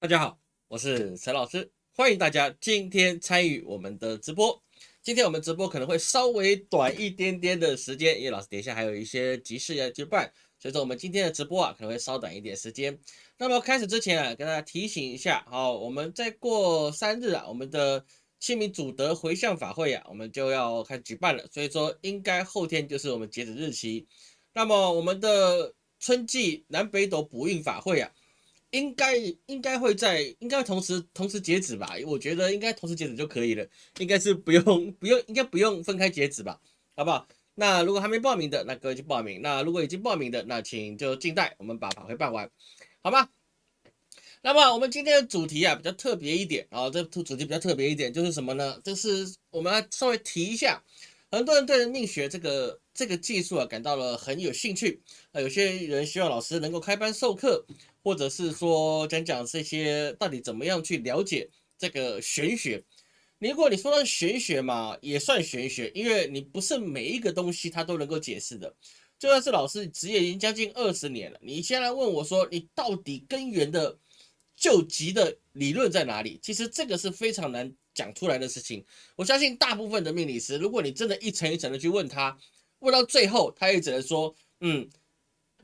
大家好，我是陈老师，欢迎大家今天参与我们的直播。今天我们直播可能会稍微短一点点的时间，因为老师等一下还有一些急事要去办，所以说我们今天的直播啊可能会稍短一点时间。那么开始之前啊，跟大家提醒一下，好，我们再过三日啊，我们的清明祖德回向法会啊，我们就要开始举办了，所以说应该后天就是我们截止日期。那么我们的春季南北斗补运法会啊。应该应该会在应该同时同时截止吧，我觉得应该同时截止就可以了，应该是不用 不用应该不用分开截止吧，好不好？那如果还没报名的，那各位去报名；那如果已经报名的，那请就静待，我们把法会办完，好吗？那么我们今天的主题啊比较特别一点啊，这主题比较特别一点就是什么呢？就是我们要稍微提一下，很多人对命学这个这个技术啊感到了很有兴趣啊，有些人希望老师能够开班授课。或者是说讲讲这些到底怎么样去了解这个玄学？如果你说到玄学嘛，也算玄学，因为你不是每一个东西它都能够解释的。就算是老师职业已经将近二十年了，你先来问我说你到底根源的救急的理论在哪里？其实这个是非常难讲出来的事情。我相信大部分的命理师，如果你真的一层一层的去问他，问到最后，他也只能说嗯。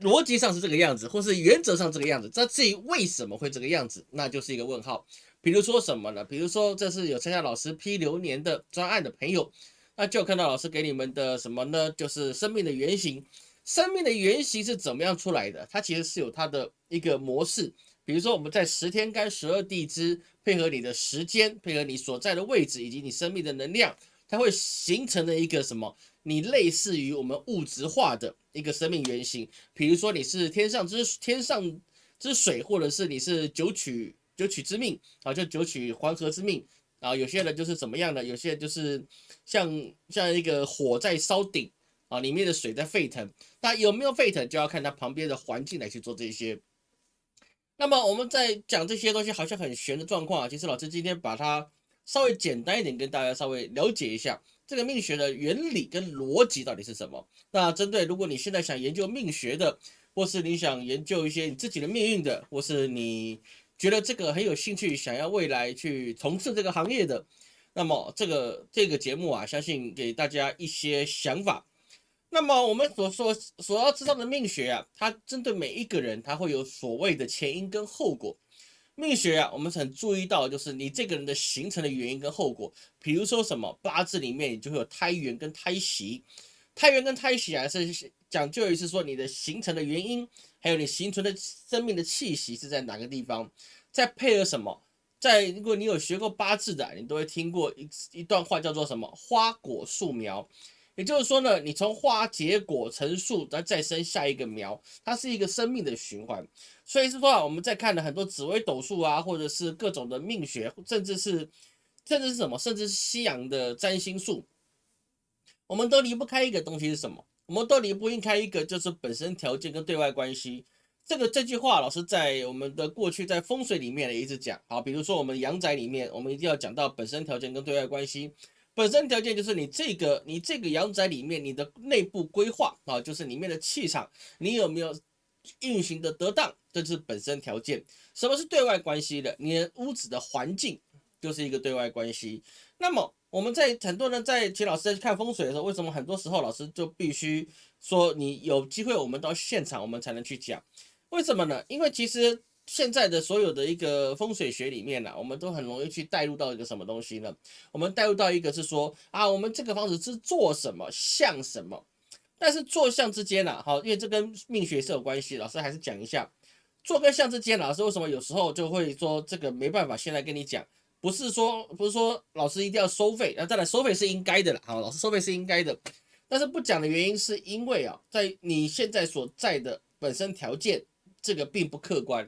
逻辑上是这个样子，或是原则上这个样子，那至于为什么会这个样子，那就是一个问号。比如说什么呢？比如说这是有参加老师批流年的专案的朋友，那就看到老师给你们的什么呢？就是生命的原型。生命的原型是怎么样出来的？它其实是有它的一个模式。比如说我们在十天干十二地支，配合你的时间，配合你所在的位置以及你生命的能量，它会形成的一个什么？你类似于我们物质化的一个生命原型，比如说你是天上之天上之水，或者是你是九曲九曲之命啊，就九曲黄河之命啊。有些人就是怎么样的，有些人就是像像一个火在烧顶啊，里面的水在沸腾。那有没有沸腾，就要看它旁边的环境来去做这些。那么我们在讲这些东西好像很玄的状况，其实老师今天把它稍微简单一点，跟大家稍微了解一下。这个命学的原理跟逻辑到底是什么？那针对如果你现在想研究命学的，或是你想研究一些你自己的命运的，或是你觉得这个很有兴趣，想要未来去从事这个行业的，那么这个这个节目啊，相信给大家一些想法。那么我们所说所要知道的命学啊，它针对每一个人，它会有所谓的前因跟后果。命学啊，我们很注意到，就是你这个人的形成的原因跟后果。比如说什么八字里面，你就会有胎元跟胎息。胎元跟胎息啊，是讲究于是说你的形成的原因，还有你形成的生命的气息是在哪个地方。再配合什么？在如果你有学过八字的，你都会听过一一段话，叫做什么花果树苗。也就是说呢，你从花结果成树，再再生下一个苗，它是一个生命的循环。所以是说啊，我们在看了很多紫微斗数啊，或者是各种的命学，甚至是甚至是什么，甚至是西洋的占星术，我们都离不开一个东西是什么？我们都离不开一个就是本身条件跟对外关系。这个这句话，老师在我们的过去在风水里面也一直讲。好，比如说我们阳宅里面，我们一定要讲到本身条件跟对外关系。本身条件就是你这个你这个阳宅里面你的内部规划啊，就是里面的气场，你有没有运行的得当，这是本身条件。什么是对外关系的？你的屋子的环境就是一个对外关系。那么我们在很多人在请老师在看风水的时候，为什么很多时候老师就必须说你有机会我们到现场我们才能去讲？为什么呢？因为其实。现在的所有的一个风水学里面呢，我们都很容易去带入到一个什么东西呢？我们带入到一个是说啊，我们这个房子是做什么像什么，但是坐向之间呢，好，因为这跟命学是有关系，老师还是讲一下，坐跟向之间，老师为什么有时候就会说这个没办法，现在跟你讲，不是说不是说老师一定要收费，那再来收费是应该的了，好，老师收费是应该的，但是不讲的原因是因为啊，在你现在所在的本身条件，这个并不客观。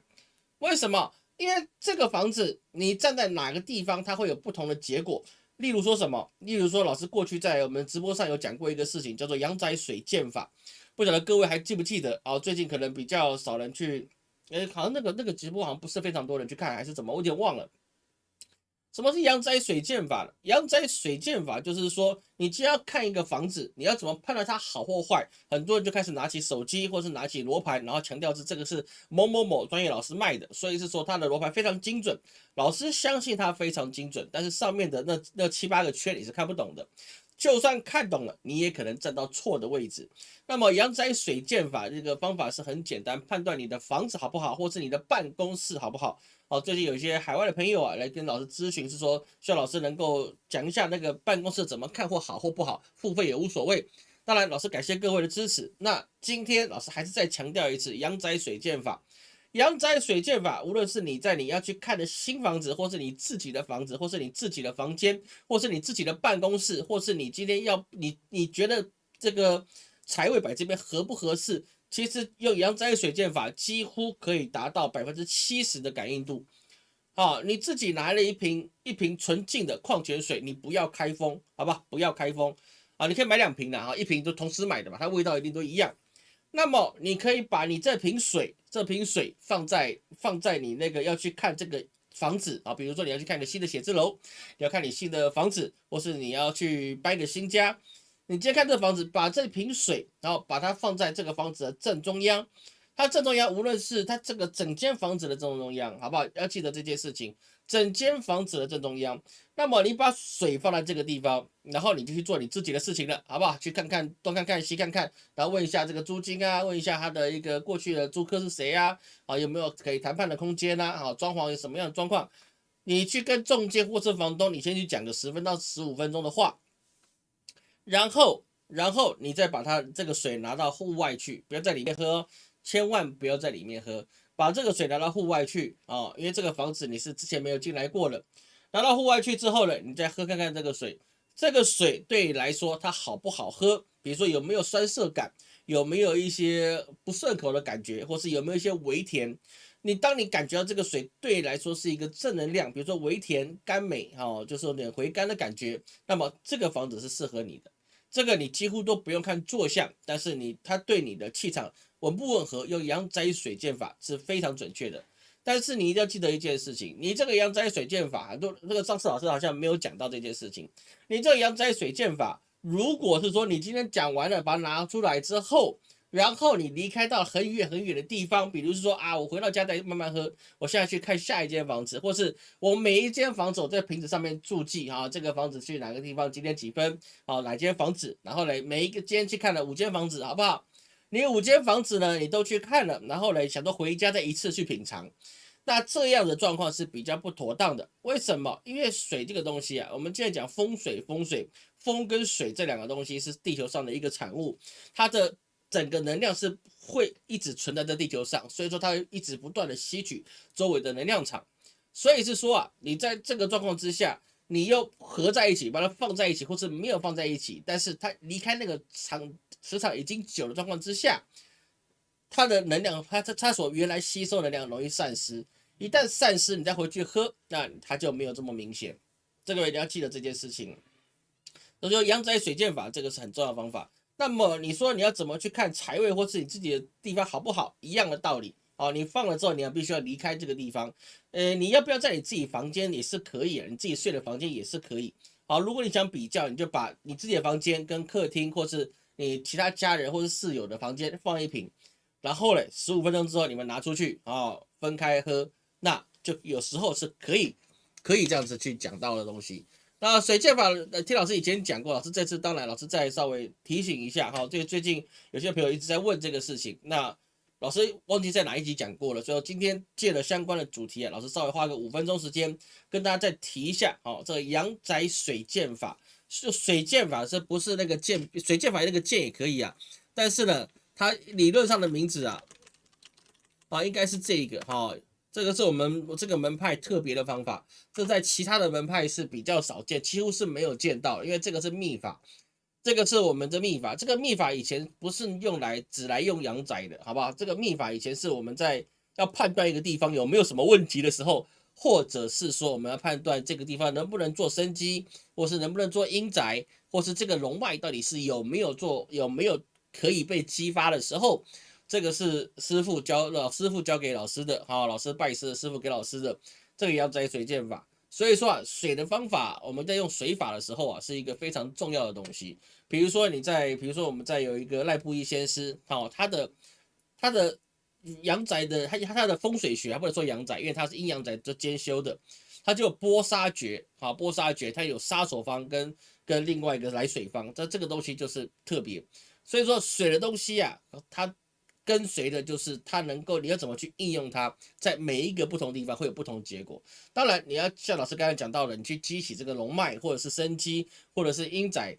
为什么？因为这个房子，你站在哪个地方，它会有不同的结果。例如说什么？例如说，老师过去在我们直播上有讲过一个事情，叫做阳宅水建法，不晓得各位还记不记得？啊，最近可能比较少人去，诶，好像那个那个直播好像不是非常多人去看，还是怎么？我有点忘了。什么是阳宅水建法呢？阳宅水建法就是说，你既要看一个房子，你要怎么判断它好或坏？很多人就开始拿起手机，或是拿起罗盘，然后强调是这个是某某某专业老师卖的，所以是说他的罗盘非常精准，老师相信他非常精准，但是上面的那那七八个圈你是看不懂的。就算看懂了，你也可能站到错的位置。那么阳宅水建法这个方法是很简单，判断你的房子好不好，或是你的办公室好不好。哦，最近有一些海外的朋友啊，来跟老师咨询，是说需要老师能够讲一下那个办公室怎么看或好或不好，付费也无所谓。当然，老师感谢各位的支持。那今天老师还是再强调一次阳宅水建法。阳宅水建法，无论是你在你要去看的新房子，或是你自己的房子，或是你自己的房间，或是你自己的办公室，或是你今天要你你觉得这个财位摆这边合不合适？其实用阳宅水建法，几乎可以达到百分之七十的感应度。好，你自己拿了一瓶一瓶纯净的矿泉水，你不要开封，好吧？不要开封啊！你可以买两瓶的啊，一瓶都同时买的嘛，它味道一定都一样。那么你可以把你这瓶水，这瓶水放在放在你那个要去看这个房子啊，比如说你要去看个新的写字楼，你要看你新的房子，或是你要去搬个新家，你今天看这房子，把这瓶水，然后把它放在这个房子的正中央，它正中央，无论是它这个整间房子的正中央，好不好？要记得这件事情。整间房子的正中央，那么你把水放在这个地方，然后你就去做你自己的事情了，好不好？去看看东看看西看看，然后问一下这个租金啊，问一下他的一个过去的租客是谁啊？啊，有没有可以谈判的空间呢？啊，装潢有什么样的状况？你去跟中介或是房东，你先去讲个十分到十五分钟的话，然后，然后你再把它这个水拿到户外去，不要在里面喝，千万不要在里面喝。把这个水拿到户外去啊，因为这个房子你是之前没有进来过的。拿到户外去之后呢，你再喝看看这个水，这个水对你来说它好不好喝？比如说有没有酸涩感，有没有一些不顺口的感觉，或是有没有一些微甜？你当你感觉到这个水对你来说是一个正能量，比如说微甜甘美哈，就是有点回甘的感觉，那么这个房子是适合你的。这个你几乎都不用看坐相，但是你它对你的气场。稳不吻合？用阳宅水剑法是非常准确的，但是你一定要记得一件事情：你这个阳宅水剑法，很多那个上次老师好像没有讲到这件事情。你这个阳宅水剑法，如果是说你今天讲完了，把它拿出来之后，然后你离开到很远很远的地方，比如是说啊，我回到家再慢慢喝，我现在去看下一间房子，或是我每一间房子我在瓶子上面注记啊，这个房子去哪个地方，几点几分，好哪间房子，然后呢，每一个间去看了五间房子，好不好？你五间房子呢，你都去看了，然后呢，想说回家再一次去品尝，那这样的状况是比较不妥当的。为什么？因为水这个东西啊，我们现在讲风水，风水风跟水这两个东西是地球上的一个产物，它的整个能量是会一直存在在地球上，所以说它一直不断的吸取周围的能量场。所以是说啊，你在这个状况之下，你又合在一起，把它放在一起，或是没有放在一起，但是它离开那个场。磁场已经久的状况之下，它的能量，它它它所原来吸收能量容易散失，一旦散失，你再回去喝，那它就没有这么明显。这个一定要记得这件事情。所以说阳宅水剑法这个是很重要的方法。那么你说你要怎么去看财位或是你自己的地方好不好？一样的道理哦。你放了之后，你要必须要离开这个地方。呃，你要不要在你自己房间也是可以，你自己睡的房间也是可以。好，如果你想比较，你就把你自己的房间跟客厅或是你其他家人或是室友的房间放一瓶，然后嘞，十五分钟之后你们拿出去啊，分开喝，那就有时候是可以可以这样子去讲到的东西。那水剑法，呃听老师以前讲过，老师这次当然老师再稍微提醒一下哈。这个最近有些朋友一直在问这个事情，那老师忘记在哪一集讲过了，所以今天借了相关的主题啊，老师稍微花个五分钟时间跟大家再提一下哦，这个阳宅水剑法。是水剑法，这不是那个剑，水剑法那个剑也可以啊。但是呢，它理论上的名字啊，啊，应该是这个哈。这个是我们这个门派特别的方法，这在其他的门派是比较少见，几乎是没有见到，因为这个是秘法，这个是我们的秘法。这个秘法以前不是用来只来用阳宅的，好不好？这个秘法以前是我们在要判断一个地方有没有什么问题的时候。或者是说，我们要判断这个地方能不能做生机，或是能不能做阴宅，或是这个龙脉到底是有没有做，有没有可以被激发的时候，这个是师傅教老师傅教给老师的，好，老师拜师师傅给老师的，这个阳宅水剑法。所以说啊，水的方法，我们在用水法的时候啊，是一个非常重要的东西。比如说你在，比如说我们在有一个赖布衣先师，好，他的他的阳宅的他他的风水学，还不能说阳宅，因为他是阴阳宅都兼修的，他就波杀诀，好，波杀诀，他有杀手方跟跟另外一个来水方，这这个东西就是特别。所以说水的东西啊，它。跟随的就是它能够，你要怎么去应用它，在每一个不同地方会有不同结果。当然，你要像老师刚才讲到的，你去激起这个龙脉，或者是生机，或者是阴仔，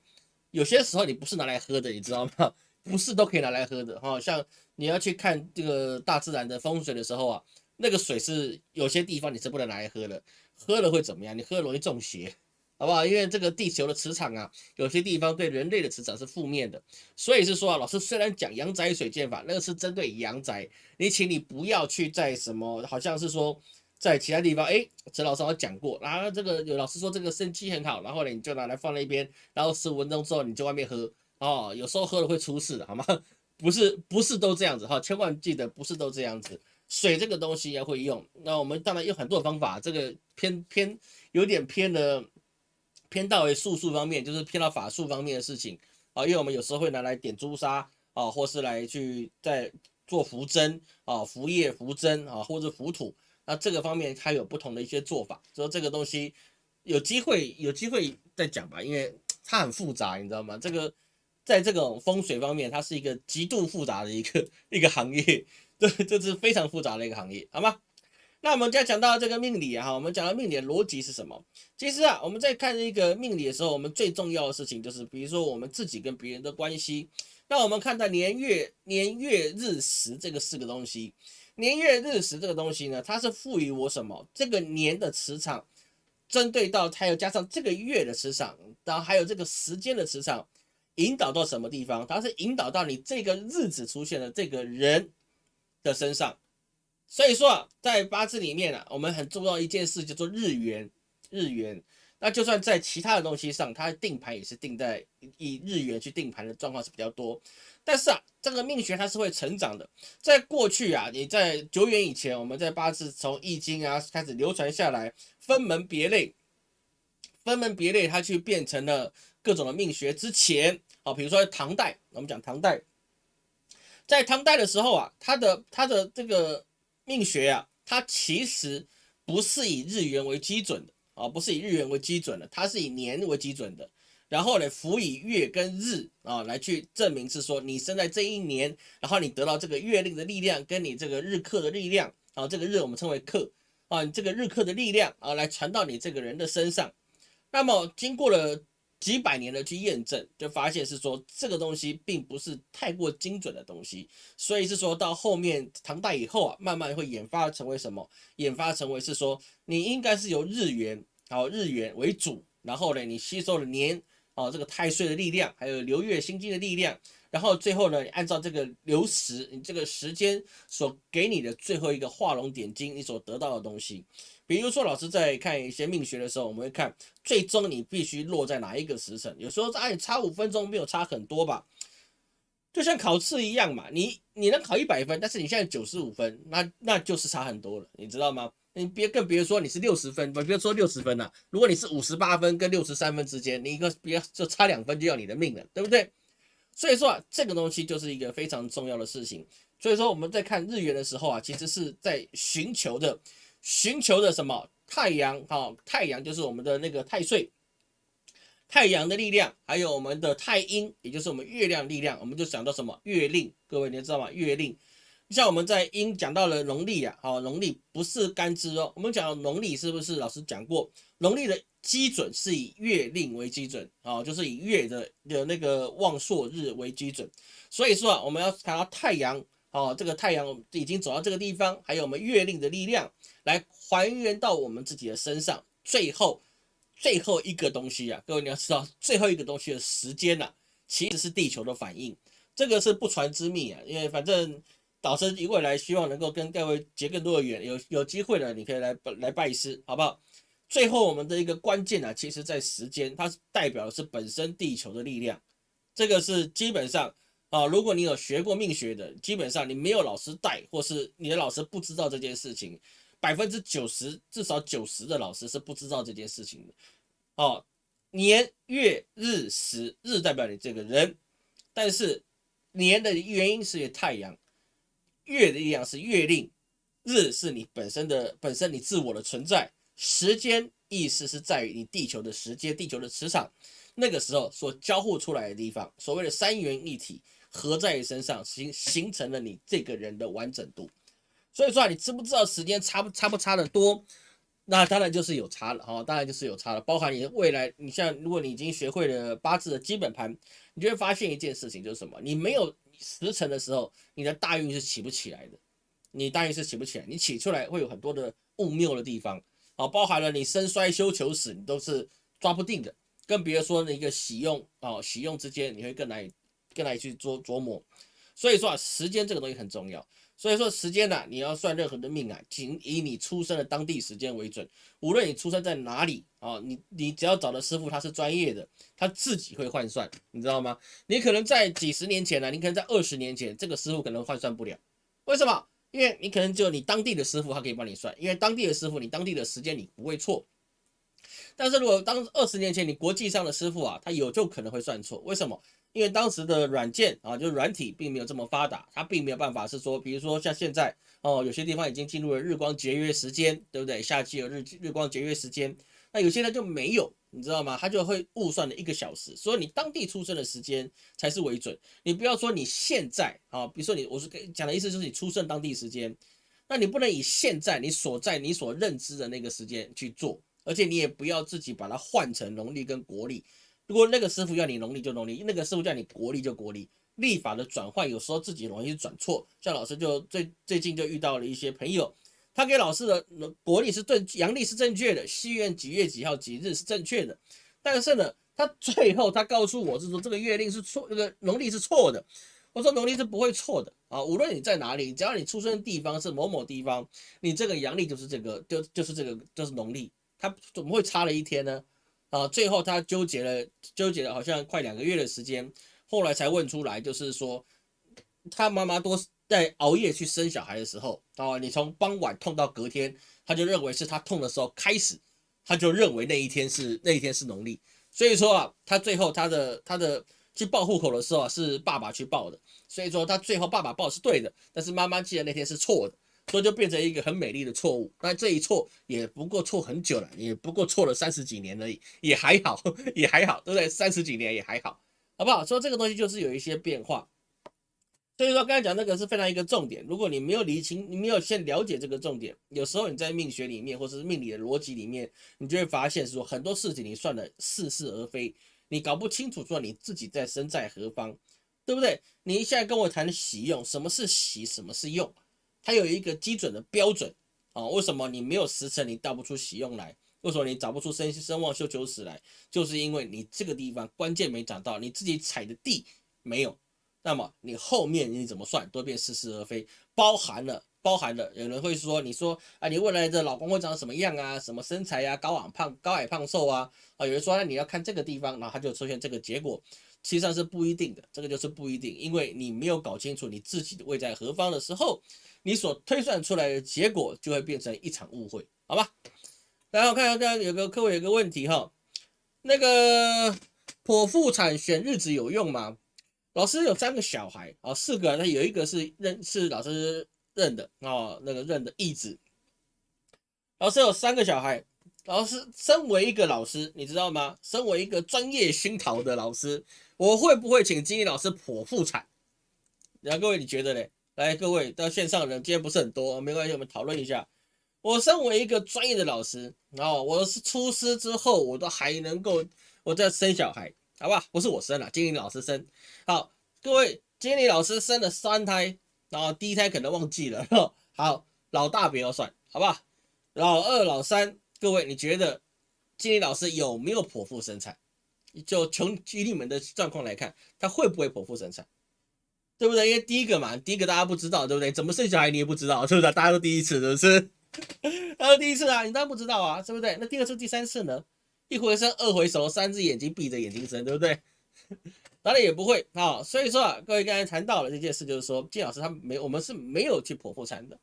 有些时候你不是拿来喝的，你知道吗？不是都可以拿来喝的哈。像你要去看这个大自然的风水的时候啊，那个水是有些地方你是不能拿来喝的，喝了会怎么样？你喝容易中邪。好不好？因为这个地球的磁场啊，有些地方对人类的磁场是负面的，所以是说啊，老师虽然讲阳宅水剑法，那个是针对阳宅，你请你不要去在什么，好像是说在其他地方，哎，陈老师我讲过，然后这个有老师说这个生机很好，然后呢你就拿来放那边，然后十五分钟之后你就外面喝，哦，有时候喝了会出事，好吗？不是不是都这样子哈，千万记得不是都这样子，水这个东西要会用，那我们当然有很多方法，这个偏偏有点偏的。偏到为术数方面，就是偏到法术方面的事情啊，因为我们有时候会拿来点朱砂啊，或是来去在做符针啊、符叶、符针啊，或者符土，那这个方面它有不同的一些做法，所以这个东西有机会有机会再讲吧，因为它很复杂，你知道吗？这个在这种风水方面，它是一个极度复杂的一个一个行业，对，这是非常复杂的一个行业，好吗？那我们就要讲到这个命理啊，哈，我们讲到命理的逻辑是什么？其实啊，我们在看一个命理的时候，我们最重要的事情就是，比如说我们自己跟别人的关系。那我们看到年月年月日时这个四个东西，年月日时这个东西呢，它是赋予我什么？这个年的磁场，针对到它又加上这个月的磁场，然后还有这个时间的磁场，引导到什么地方？它是引导到你这个日子出现的这个人的身上。所以说啊，在八字里面啊，我们很重要一件事叫做日元，日元。那就算在其他的东西上，它定盘也是定在以日元去定盘的状况是比较多。但是啊，这个命学它是会成长的。在过去啊，你在久远以前，我们在八字从易经啊开始流传下来，分门别类，分门别类，它去变成了各种的命学之前啊，比如说唐代，我们讲唐代，在唐代的时候啊，它的它的这个。命学啊，它其实不是以日元为基准的啊，不是以日元为基准的，它是以年为基准的。然后呢，辅以月跟日啊来去证明是说你生在这一年，然后你得到这个月令的力量，跟你这个日课的力量啊，这个日我们称为克啊，你这个日课的力量啊，来传到你这个人的身上。那么经过了。几百年的去验证，就发现是说这个东西并不是太过精准的东西，所以是说到后面唐代以后啊，慢慢会演发成为什么？演发成为是说你应该是由日元，好日元为主，然后呢，你吸收了年哦这个太岁的力量，还有流月星金的力量，然后最后呢，你按照这个流时，你这个时间所给你的最后一个画龙点睛，你所得到的东西。比如说，老师在看一些命学的时候，我们会看最终你必须落在哪一个时辰。有时候哎，差五分钟没有差很多吧，就像考试一样嘛。你你能考一百分，但是你现在九十五分，那那就是差很多了，你知道吗？你别更别说你是六十分，不别说六十分了。如果你是五十八分跟六十三分之间，你一个别就差两分就要你的命了，对不对？所以说啊，这个东西就是一个非常重要的事情。所以说我们在看日元的时候啊，其实是在寻求的。寻求的什么太阳？哈，太阳就是我们的那个太岁，太阳的力量，还有我们的太阴，也就是我们月亮力量，我们就讲到什么月令。各位你知道吗？月令，像我们在阴讲到了农历啊，好，农历不是干支哦。我们讲农历是不是？老师讲过，农历的基准是以月令为基准啊，就是以月的的那个旺朔日为基准。所以说啊，我们要谈到太阳。哦，这个太阳已经走到这个地方，还有我们月令的力量来还原到我们自己的身上。最后，最后一个东西啊，各位你要知道，最后一个东西的时间呐，其实是地球的反应。这个是不传之秘啊，因为反正导师一未来希望能够跟各位结更多的缘，有有机会了，你可以来来拜师，好不好？最后我们的一个关键啊，其实在时间，它代表的是本身地球的力量，这个是基本上。啊，如果你有学过命学的，基本上你没有老师带，或是你的老师不知道这件事情，百分之九十至少九十的老师是不知道这件事情的。哦，年月日时，日代表你这个人，但是年的原因是太阳，月的力量是月令，日是你本身的本身你自我的存在，时间意思是在于你地球的时间，地球的磁场，那个时候所交互出来的地方，所谓的三元一体合在你身上，形形成了你这个人的完整度。所以说啊，你知不知道时间差不差不差的多？那当然就是有差了哈，当然就是有差了。包含你的未来，你像如果你已经学会了八字的基本盘，你就会发现一件事情，就是什么？你没有时辰的时候，你的大运是起不起来的。你大运是起不起来，你起出来会有很多的误谬的地方啊，包含了你生衰休求死，你都是抓不定的。更别说那个喜用啊，喜用之间，你会更难以跟来去琢琢磨。所以说啊，时间这个东西很重要。所以说时间呢，你要算任何的命啊，仅以你出生的当地时间为准。无论你出生在哪里啊，你你只要找的师傅他是专业的，他自己会换算，你知道吗？你可能在几十年前呢，你可能在二十年前，这个师傅可能换算不了。为什么？因为你可能只有你当地的师傅他可以帮你算，因为当地的师傅你当地的时间你不会错。但是如果当二十年前你国际上的师傅啊，他有就可能会算错。为什么？因为当时的软件啊，就是软体并没有这么发达，它并没有办法是说，比如说像现在哦，有些地方已经进入了日光节约时间，对不对？夏季有日日光节约时间，那有些人就没有，你知道吗？他就会误算了一个小时，所以你当地出生的时间才是为准。你不要说你现在啊，比如说你，我是讲的意思就是你出生当地时间，那你不能以现在你所在你所认知的那个时间去做，而且你也不要自己把它换成农历跟国历。如果那个师傅要你农历就农历，那个师傅叫你国历就国历，历法的转换有时候自己容易转错。像老师就最最近就遇到了一些朋友，他给老师的国历是正阳历是正确的，西元几月几号几日是正确的，但是呢，他最后他告诉我是说这个月令是错，这个农历是错的。我说农历是不会错的啊，无论你在哪里，只要你出生的地方是某某地方，你这个阳历就是这个，就就是这个就是农历，它怎么会差了一天呢？啊，最后他纠结了，纠结了好像快两个月的时间，后来才问出来，就是说他妈妈多在熬夜去生小孩的时候，啊，你从傍晚痛到隔天，他就认为是他痛的时候开始，他就认为那一天是那一天是农历，所以说啊，他最后他的他的去报户口的时候啊，是爸爸去报的，所以说他最后爸爸报是对的，但是妈妈记得那天是错的。所以就变成一个很美丽的错误，那这一错也不过错很久了，也不过错了三十几年而已，也还好，也还好，对不对？三十几年也还好，好不好？所以这个东西就是有一些变化。所以说刚才讲那个是非常一个重点，如果你没有理清，你没有先了解这个重点，有时候你在命学里面或者是命理的逻辑里面，你就会发现说很多事情你算的似是而非，你搞不清楚说你自己在身在何方，对不对？你现在跟我谈喜用，什么是喜，什么是用？它有一个基准的标准啊，为什么你没有时辰，你倒不出喜用来？为什么你找不出生生旺休求死来？就是因为你这个地方关键没找到，你自己踩的地没有，那么你后面你怎么算都变似是而非，包含了包含了，有人会说，你说啊，你未来的老公会长什么样啊？什么身材呀？高矮胖高矮胖瘦啊？啊，有人说那你要看这个地方，然后他就出现这个结果。实际上是不一定的，这个就是不一定，因为你没有搞清楚你自己的位在何方的时候，你所推算出来的结果就会变成一场误会，好吧？然后看看刚刚有个客户有个问题哈，那个剖腹产选日子有用吗？老师有三个小孩啊，四个，那有一个是认是老师认的啊，那个认的义子。老师有三个小孩。老师，身为一个老师，你知道吗？身为一个专业熏陶的老师，我会不会请经理老师剖腹产？然后各位你觉得嘞？来，各位到线上人今天不是很多，没关系，我们讨论一下。我身为一个专业的老师，然后我是出师之后，我都还能够我在生小孩，好吧？不是我生了，经理老师生。好，各位，经理老师生了三胎，然后第一胎可能忘记了，好，老大不要算，好吧？老二、老三。各位，你觉得经理老师有没有剖腹生产？就从以你们的状况来看，他会不会剖腹生产？对不对？因为第一个嘛，第一个大家不知道，对不对？怎么生小孩你也不知道，是不是？大家都第一次，是不是？大家第一次啊，你当然不知道啊，是不对？那第二次、第三次呢？一回生，二回熟，三只眼睛闭着眼睛生，对不对？当然也不会啊。所以说啊，各位刚才谈到了这件事，就是说金老师他没，我们是没有去剖腹产的。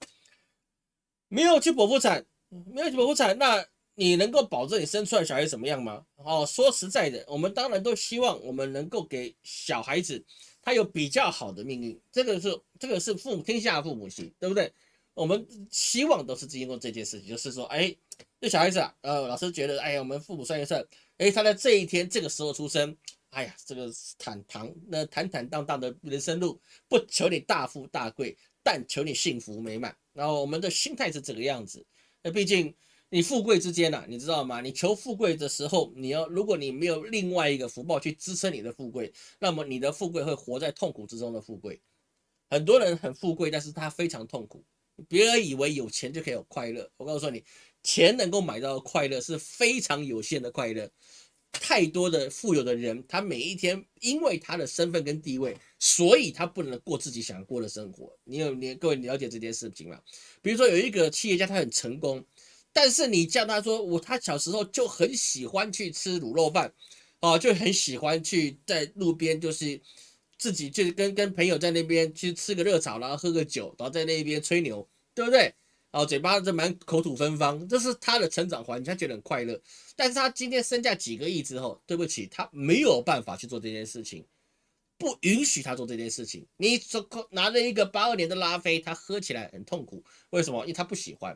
没有去剖腹产，没有去剖腹产，那你能够保证你生出来小孩怎么样吗？哦，说实在的，我们当然都希望我们能够给小孩子他有比较好的命运，这个是这个是父母天下父母心，对不对？我们希望都是经过这件事情，就是说，哎，这小孩子啊，呃，老师觉得，哎呀，我们父母算一算，哎，他在这一天这个时候出生，哎呀，这个坦坦那坦坦荡荡的人生路，不求你大富大贵，但求你幸福美满。然后我们的心态是这个样子，那毕竟你富贵之间呐，你知道吗？你求富贵的时候，你要如果你没有另外一个福报去支撑你的富贵，那么你的富贵会活在痛苦之中的富贵。很多人很富贵，但是他非常痛苦。别人以为有钱就可以有快乐，我告诉你，钱能够买到的快乐是非常有限的快乐。太多的富有的人，他每一天因为他的身份跟地位，所以他不能过自己想过的生活。你有你各位了解这件事情吗？比如说有一个企业家，他很成功，但是你叫他说我他小时候就很喜欢去吃卤肉饭，哦，就很喜欢去在路边就是。自己就跟跟朋友在那边去吃个热炒，然后喝个酒，然后在那边吹牛，对不对？然后嘴巴这蛮口吐芬芳，这是他的成长环境，他觉得很快乐。但是他今天身价几个亿之后，对不起，他没有办法去做这件事情，不允许他做这件事情。你说拿着一个八二年的拉菲，他喝起来很痛苦，为什么？因为他不喜欢。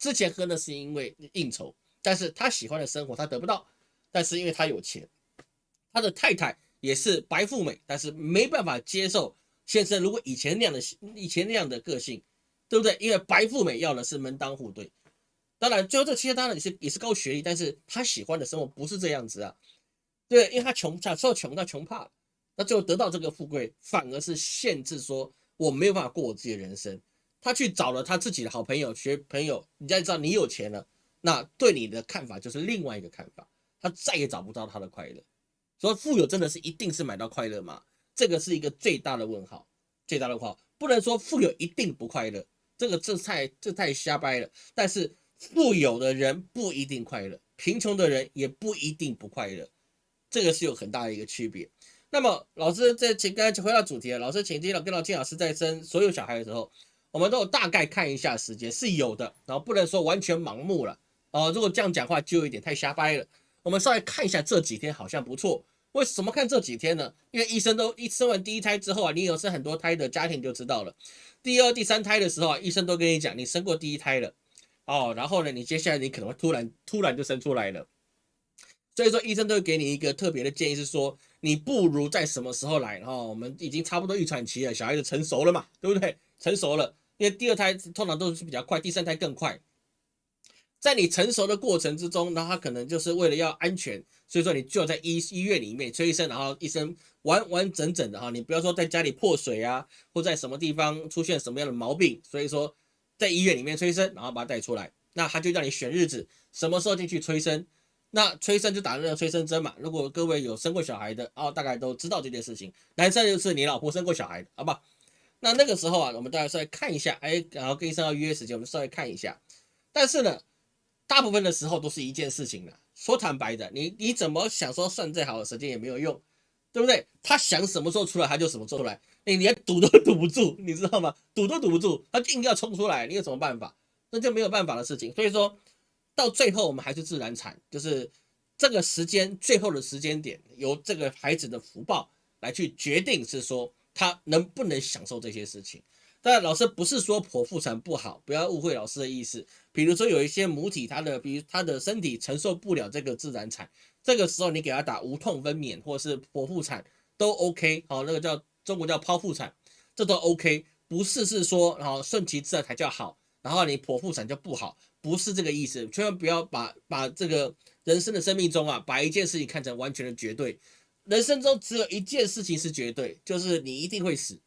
之前喝呢是因为应酬，但是他喜欢的生活他得不到，但是因为他有钱，他的太太。也是白富美，但是没办法接受先生如果以前那样的以前那样的个性，对不对？因为白富美要的是门当户对。当然，最后这其实当然也是也是高学历，但是他喜欢的生活不是这样子啊。对，因为他穷，小时候穷到穷怕了，那最后得到这个富贵，反而是限制说我没有办法过我自己的人生。他去找了他自己的好朋友学朋友，你再知道你有钱了，那对你的看法就是另外一个看法，他再也找不到他的快乐。所以富有真的是一定是买到快乐吗？这个是一个最大的问号，最大的问号。不能说富有一定不快乐，这个这太这太瞎掰了。但是富有的人不一定快乐，贫穷的人也不一定不快乐，这个是有很大的一个区别。那么老师在请刚才回到主题了，老师请金老跟老金老师在生所有小孩的时候，我们都有大概看一下时间是有的，然后不能说完全盲目了哦。如果这样讲话就有一点太瞎掰了。我们稍微看一下这几天好像不错。为什么看这几天呢？因为医生都一生完第一胎之后啊，你有生很多胎的家庭就知道了。第二、第三胎的时候啊，医生都跟你讲，你生过第一胎了哦。然后呢，你接下来你可能会突然突然就生出来了。所以说，医生都会给你一个特别的建议，是说你不如在什么时候来？然后我们已经差不多预产期了，小孩子成熟了嘛，对不对？成熟了，因为第二胎通常都是比较快，第三胎更快。在你成熟的过程之中，那他可能就是为了要安全，所以说你就要在医医院里面催生，然后医生完完整整的哈，你不要说在家里破水啊，或在什么地方出现什么样的毛病，所以说在医院里面催生，然后把它带出来，那他就让你选日子，什么时候进去催生，那催生就打那个催生针嘛。如果各位有生过小孩的哦，大概都知道这件事情。男生就是你老婆生过小孩的，好吧？那那个时候啊，我们大家稍微看一下，哎，然后跟医生要约时间，我们稍微看一下，但是呢。大部分的时候都是一件事情了。说坦白的，你你怎么想说算再好的时间也没有用，对不对？他想什么时候出来他就什么时候出来，你连堵都堵不住，你知道吗？堵都堵不住，他硬要冲出来，你有什么办法？那就没有办法的事情。所以说到最后我们还是自然产，就是这个时间最后的时间点，由这个孩子的福报来去决定，是说他能不能享受这些事情。但老师不是说剖腹产不好，不要误会老师的意思。比如说有一些母体，她的比如她的身体承受不了这个自然产，这个时候你给他打无痛分娩或是剖腹产都 OK。好，那个叫中国叫剖腹产，这都 OK。不是是说然后顺其自然才叫好，然后你剖腹产就不好，不是这个意思。千万不要把把这个人生的生命中啊，把一件事情看成完全的绝对。人生中只有一件事情是绝对，就是你一定会死。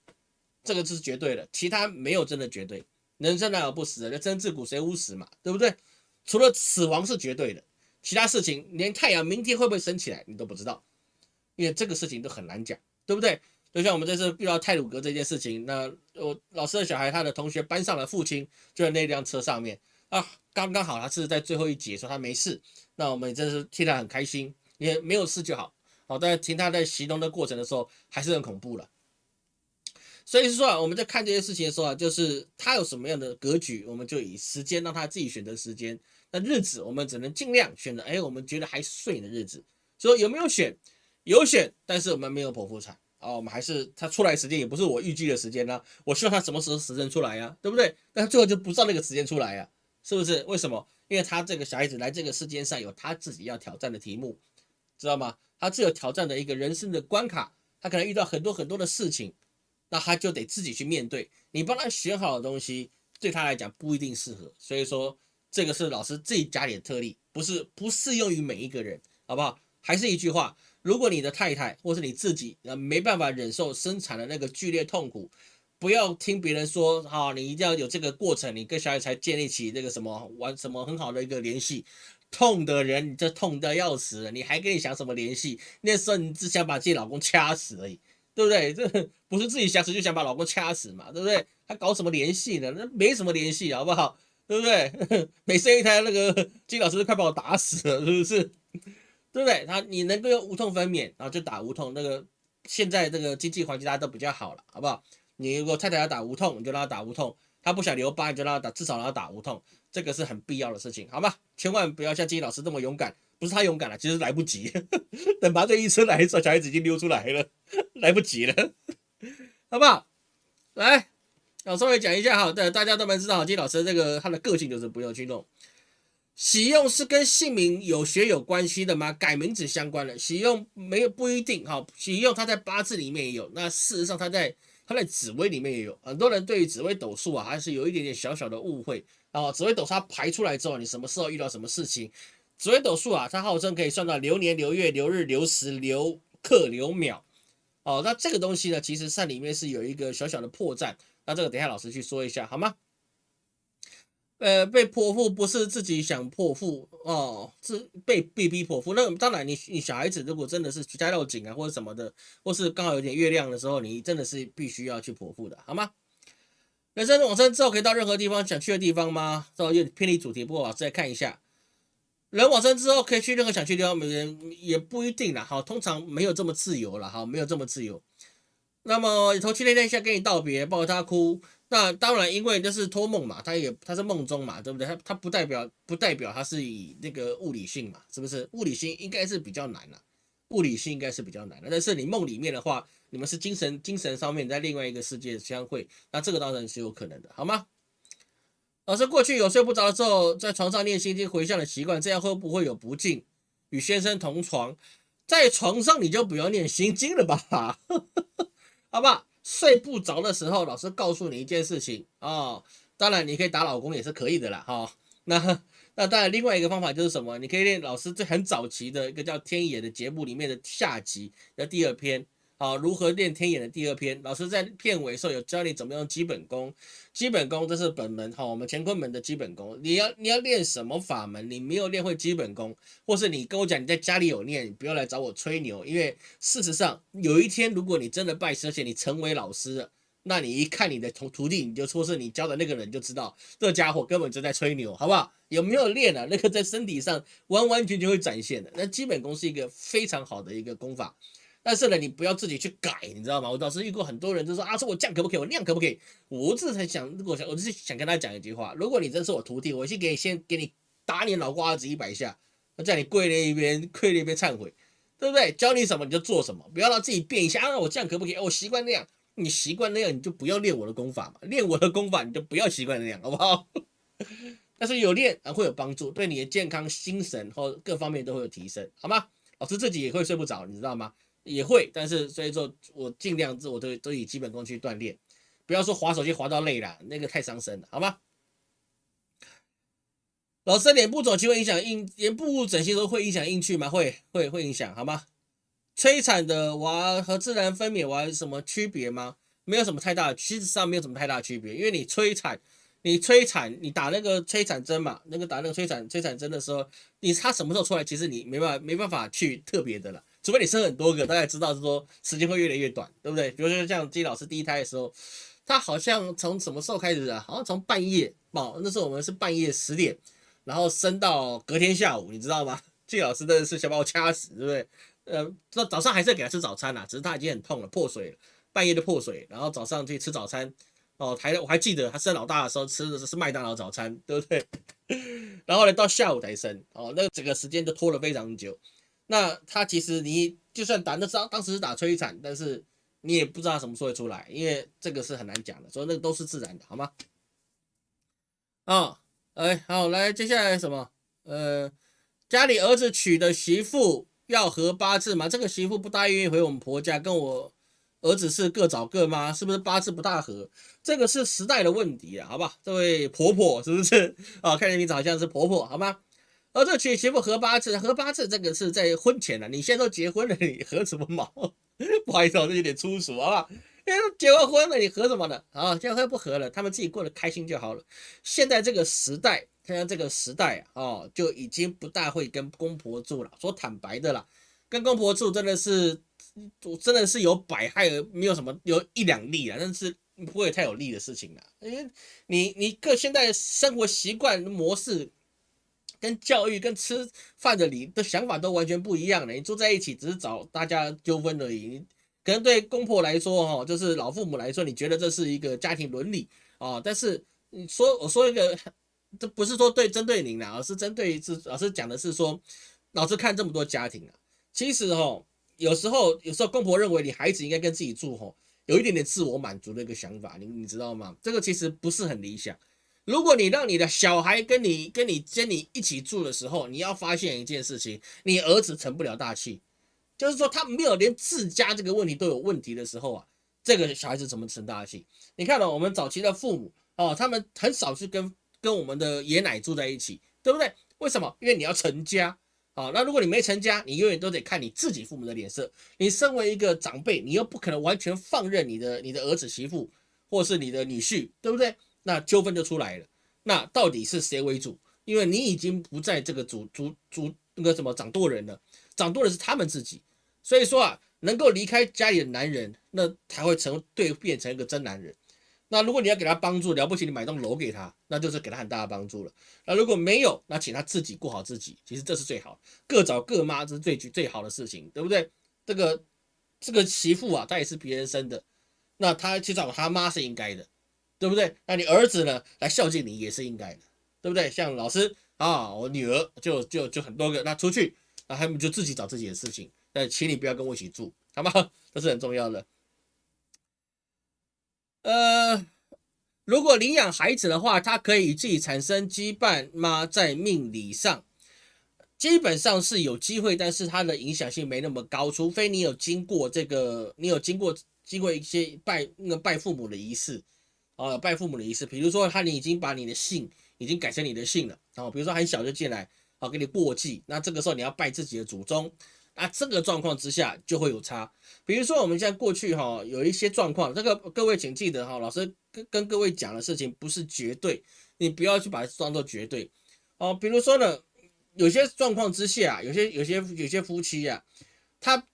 这个是绝对的，其他没有真的绝对。人生哪有不死的？那真自古谁无死嘛，对不对？除了死亡是绝对的，其他事情连太阳明天会不会升起来你都不知道，因为这个事情都很难讲，对不对？就像我们这次遇到泰鲁格这件事情，那我老师的小孩他的同学搬上了父亲就在那辆车上面啊，刚刚好他是在最后一节说他没事，那我们真是替他很开心，也没有事就好。好，但是听他在形容的过程的时候还是很恐怖了。所以说啊，我们在看这些事情的时候啊，就是他有什么样的格局，我们就以时间让他自己选择时间。那日子我们只能尽量选择，哎，我们觉得还顺的日子。所以有没有选？有选，但是我们没有剖腹产啊，我们还是他出来时间也不是我预计的时间呢。我希望他什么时候时辰出来呀，对不对？但他最后就不照那个时间出来呀，是不是？为什么？因为他这个小孩子来这个世间上有他自己要挑战的题目，知道吗？他自有挑战的一个人生的关卡，他可能遇到很多很多的事情，那他就得自己去面对。你帮他选好的东西，对他来讲不一定适合。所以说，这个是老师自己家里的特例，不是不适用于每一个人，好不好？还是一句话。如果你的太太或是你自己呃没办法忍受生产的那个剧烈痛苦，不要听别人说啊，你一定要有这个过程，你跟小孩才建立起这个什么玩什么很好的一个联系。痛的人你这痛的要死，你还跟你想什么联系？那时候你只想把自己老公掐死而已，对不对？这不是自己想死就想把老公掐死嘛，对不对？还搞什么联系呢？那没什么联系，好不好？对不对？每生一胎那个金老师都快把我打死了，是不是？对不对？他你能够用无痛分娩，然后就打无痛。那个现在这个经济环境大家都比较好了，好不好？你如果太太要打无痛，你就让她打无痛；她不想留疤，你就让她打，至少让她打无痛。这个是很必要的事情，好吗？千万不要像金老师这么勇敢，不是他勇敢了，其实来不及。等麻醉医生来的时候，小孩子已经溜出来了，来不及了，好不好？来，我稍微讲一下哈，对，大家都能知道金老师这个他的个性就是不用去弄。喜用是跟姓名有学有关系的吗？改名字相关的喜用没有不一定哈。喜用它在八字里面也有，那事实上它在它在紫微里面也有。很多人对于紫微斗数啊，还是有一点点小小的误会啊。紫微斗数它排出来之后，你什么时候遇到什么事情？紫微斗数啊，它号称可以算到流年、流月、流日、流时、流刻、流秒。哦，那这个东西呢，其实在里面是有一个小小的破绽。那这个等下老师去说一下好吗？呃，被泼妇不是自己想泼妇哦，是被被逼泼妇。那当然，你你小孩子如果真的是家肉紧啊，或者什么的，或是刚好有点月亮的时候，你真的是必须要去泼妇的，好吗？人生往生之后可以到任何地方想去的地方吗？这有偏离主题，不过我再看一下，人往生之后可以去任何想去的地方，每人也不一定啦。好，通常没有这么自由了，哈，没有这么自由。那么头七那天先跟你道别，抱着他哭。那当然，因为这是托梦嘛，他也他是梦中嘛，对不对？他他不代表不代表他是以那个物理性嘛，是不是？物理性应该是比较难了，物理性应该是比较难的。但是你梦里面的话，你们是精神精神上面在另外一个世界相会，那这个当然是有可能的，好吗？老师过去有睡不着的时候，在床上念心经回向的习惯，这样会不会有不敬？与先生同床，在床上你就不要念心经了吧，好吧？睡不着的时候，老师告诉你一件事情啊，当然你可以打老公也是可以的啦，哈。那那当然，另外一个方法就是什么？你可以练老师最很早期的一个叫《天野》的节目里面的下集的第二篇。好，如何练天眼的第二篇，老师在片尾时候有教你怎么用基本功。基本功这是本门，哈，我们乾坤门的基本功。你要你要练什么法门？你没有练会基本功，或是你跟我讲你在家里有练，你不要来找我吹牛。因为事实上，有一天如果你真的拜师，而且你成为老师了，那你一看你的徒徒弟，你就说是你教的那个人，就知道这家伙根本就在吹牛，好不好？有没有练啊？那个在身体上完完全全会展现的。那基本功是一个非常好的一个功法。但是呢，你不要自己去改，你知道吗？我当时遇过很多人，就说啊，说我这样可不可以？我那样可不可以？我这才想，如果想，我就是想跟他讲一句话：如果你真是我徒弟，我先给你先给你打你脑瓜子一百下，我叫你跪那一边，跪那边忏悔，对不对？教你什么你就做什么，不要让自己变一下啊！我这样可不可以？我习惯那样，你习惯那样，你就不要练我的功法嘛。练我的功法，你就不要习惯那样，好不好？但是有练啊，会有帮助，对你的健康、心神或各方面都会有提升，好吗？老师自己也会睡不着，你知道吗？也会，但是所以说，我尽量自我都都以基本功去锻炼，不要说滑手机滑到累了，那个太伤身了，好吗？老师，脸部肿期会影响硬，脸部整形时候会影响硬去吗？会会会影响，好吗？催产的娃和自然分娩娃有什么区别吗？没有什么太大，其实上没有什么太大区别，因为你催产，你催产，你打那个催产针嘛，那个打那个催产催产针的时候，你它什么时候出来，其实你没办法没办法去特别的了。除非你生很多个，大概知道是说时间会越来越短，对不对？比如说像金老师第一胎的时候，他好像从什么时候开始啊？好像从半夜哦，那时候我们是半夜十点，然后生到隔天下午，你知道吗？金老师真的是想把我掐死，对不对？呃，早早上还是给他吃早餐呐，只是他已经很痛了，破水了。半夜的破水，然后早上去吃早餐。哦，还我还记得他生老大的时候吃的是麦当劳早餐，对不对？然后呢，到下午才生，哦，那整个时间就拖了非常久。那他其实你就算打那当当时是打催产，但是你也不知道什么时候会出来，因为这个是很难讲的，所以那个都是自然的，好吗？啊，哎，好，来接下来什么？呃，家里儿子娶的媳妇要合八字吗？这个媳妇不大愿意回我们婆家，跟我。儿子是各找各妈，是不是八字不大合？这个是时代的问题啊，好吧？这位婆婆是不是啊？看你名字好像是婆婆，好吗？哦，这娶媳妇合八字，合八字这个是在婚前了，你现在都结婚了，你合什么毛？不好意思，我这有点粗俗，好吧？因为结完婚了，你合什么呢？啊，结婚不合了，他们自己过得开心就好了。现在这个时代，现在这个时代啊，就已经不大会跟公婆住了。说坦白的啦，跟公婆住真的是。真的是有百害而没有什么有一两利啊，但是不会太有利的事情了。因为你你各现在生活习惯模式、跟教育、跟吃饭的理的想法都完全不一样了。你住在一起只是找大家纠纷而已。可能对公婆来说，哈，就是老父母来说，你觉得这是一个家庭伦理啊。但是你说我说一个，这不是说对针对您啦，而是针对是老师讲的是说，老师看这么多家庭啊，其实哈。有时候，有时候公婆认为你孩子应该跟自己住，吼，有一点点自我满足的一个想法，你你知道吗？这个其实不是很理想。如果你让你的小孩跟你、跟你、跟你一起住的时候，你要发现一件事情，你儿子成不了大器，就是说他没有连自家这个问题都有问题的时候啊，这个小孩子怎么成大器？你看到我们早期的父母哦，他们很少是跟跟我们的爷奶住在一起，对不对？为什么？因为你要成家。好，那如果你没成家，你永远都得看你自己父母的脸色。你身为一个长辈，你又不可能完全放任你的你的儿子媳妇，或是你的女婿，对不对？那纠纷就出来了。那到底是谁为主？因为你已经不在这个主主主那个什么掌舵人了，掌舵的是他们自己。所以说啊，能够离开家里的男人，那才会成对变成一个真男人。那如果你要给他帮助，了不起，你买栋楼给他，那就是给他很大的帮助了。那如果没有，那请他自己过好自己，其实这是最好，各找各妈，这是最最好的事情，对不对？这个这个媳妇啊，她也是别人生的，那他去找他妈是应该的，对不对？那你儿子呢，来孝敬你也是应该的，对不对？像老师啊，我女儿就就就很多个，那出去，那他们就自己找自己的事情，但请你不要跟我一起住，好吗？这是很重要的。呃，如果领养孩子的话，他可以自己产生羁绊吗？在命理上，基本上是有机会，但是它的影响性没那么高，除非你有经过这个，你有经过经过一些拜那个拜父母的仪式啊，拜父母的仪式，比如说他你已经把你的姓已经改成你的姓了，然后比如说很小就进来，好给你过继，那这个时候你要拜自己的祖宗。那这个状况之下就会有差，比如说我们现在过去哈有一些状况，这个各位请记得哈，老师跟跟各位讲的事情不是绝对，你不要去把它当做绝对哦。比如说呢，有些状况之下，有些有些有些夫妻啊，他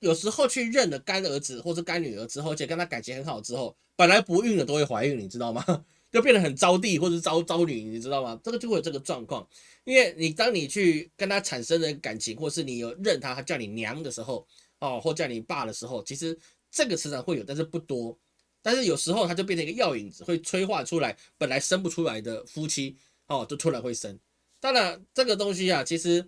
有时候去认了干儿子或者干女儿之后，而且跟他感情很好之后，本来不孕的都会怀孕，你知道吗？就变得很招娣或者招招女，你知道吗？这个就会有这个状况。因为你当你去跟他产生了感情，或是你有认他，他叫你娘的时候，哦，或叫你爸的时候，其实这个磁场会有，但是不多。但是有时候他就变成一个药引子，会催化出来本来生不出来的夫妻，哦，就突然会生。当然，这个东西啊，其实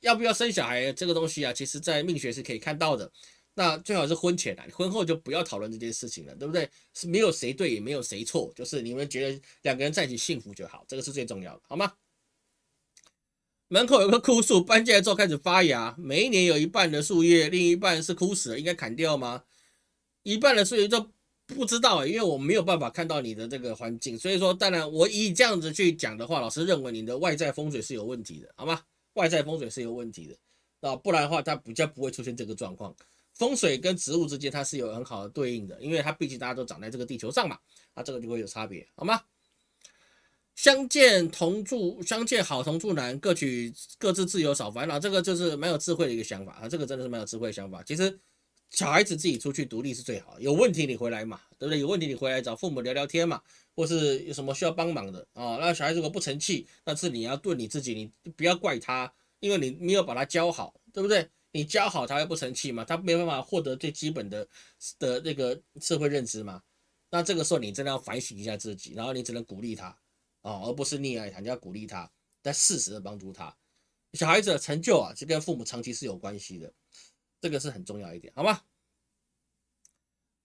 要不要生小孩这个东西啊，其实在命学是可以看到的。那最好是婚前啊，婚后就不要讨论这件事情了，对不对？是没有谁对，也没有谁错，就是你们觉得两个人在一起幸福就好，这个是最重要的，好吗？门口有个枯树，搬进来之后开始发芽。每一年有一半的树叶，另一半是枯死了，应该砍掉吗？一半的树叶就不知道，因为我没有办法看到你的这个环境，所以说，当然我以这样子去讲的话，老师认为你的外在风水是有问题的，好吗？外在风水是有问题的，啊，不然的话，它比较不会出现这个状况。风水跟植物之间它是有很好的对应的，因为它毕竟大家都长在这个地球上嘛，啊这个就会有差别，好吗？相见同住，相见好同住难，各取各自自由少烦恼，这个就是蛮有智慧的一个想法啊！这个真的是蛮有智慧的想法。其实小孩子自己出去独立是最好，有问题你回来嘛，对不对？有问题你回来找父母聊聊天嘛，或是有什么需要帮忙的啊？那小孩如果不成器，那是你要对你自己，你不要怪他，因为你没有把他教好，对不对？你教好他会不成器吗？他没办法获得最基本的的那个社会认知吗？那这个时候你真的要反省一下自己，然后你只能鼓励他啊，而不是溺爱他，你要鼓励他，但适时的帮助他。小孩子的成就啊，是跟父母长期是有关系的，这个是很重要一点，好吗？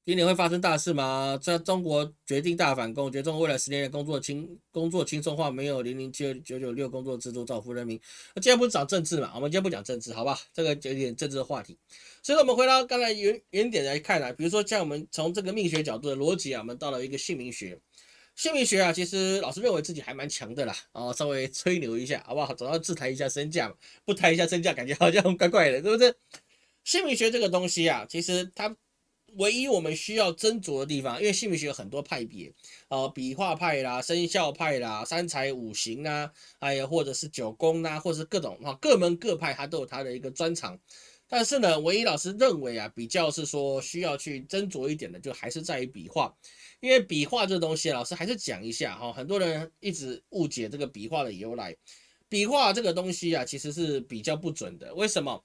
今年会发生大事吗？在中国决定大反攻，决中国未来十年的工作轻工作轻松化，没有零零七九九六工作制度造福人民。那今天不是讲政治嘛？我们今天不讲政治，好吧？这个有点政治的话题。所以，我们回到刚才原原点来看啊，比如说像我们从这个命学角度的逻辑啊，我们到了一个姓名学。姓名学啊，其实老师认为自己还蛮强的啦，啊，稍微吹牛一下，好不好？总要自抬一下身价嘛，不抬一下身价，感觉好像怪怪的，对不对？姓名学这个东西啊，其实它。唯一我们需要斟酌的地方，因为姓名学有很多派别，呃，笔画派啦、生肖派啦、三才五行啊，哎呀，或者是九宫呐，或者是各种哈，各门各派它都有它的一个专长。但是呢，唯一老师认为啊，比较是说需要去斟酌一点的，就还是在于笔画，因为笔画这东西，老师还是讲一下哈，很多人一直误解这个笔画的由来。笔画这个东西啊，其实是比较不准的，为什么？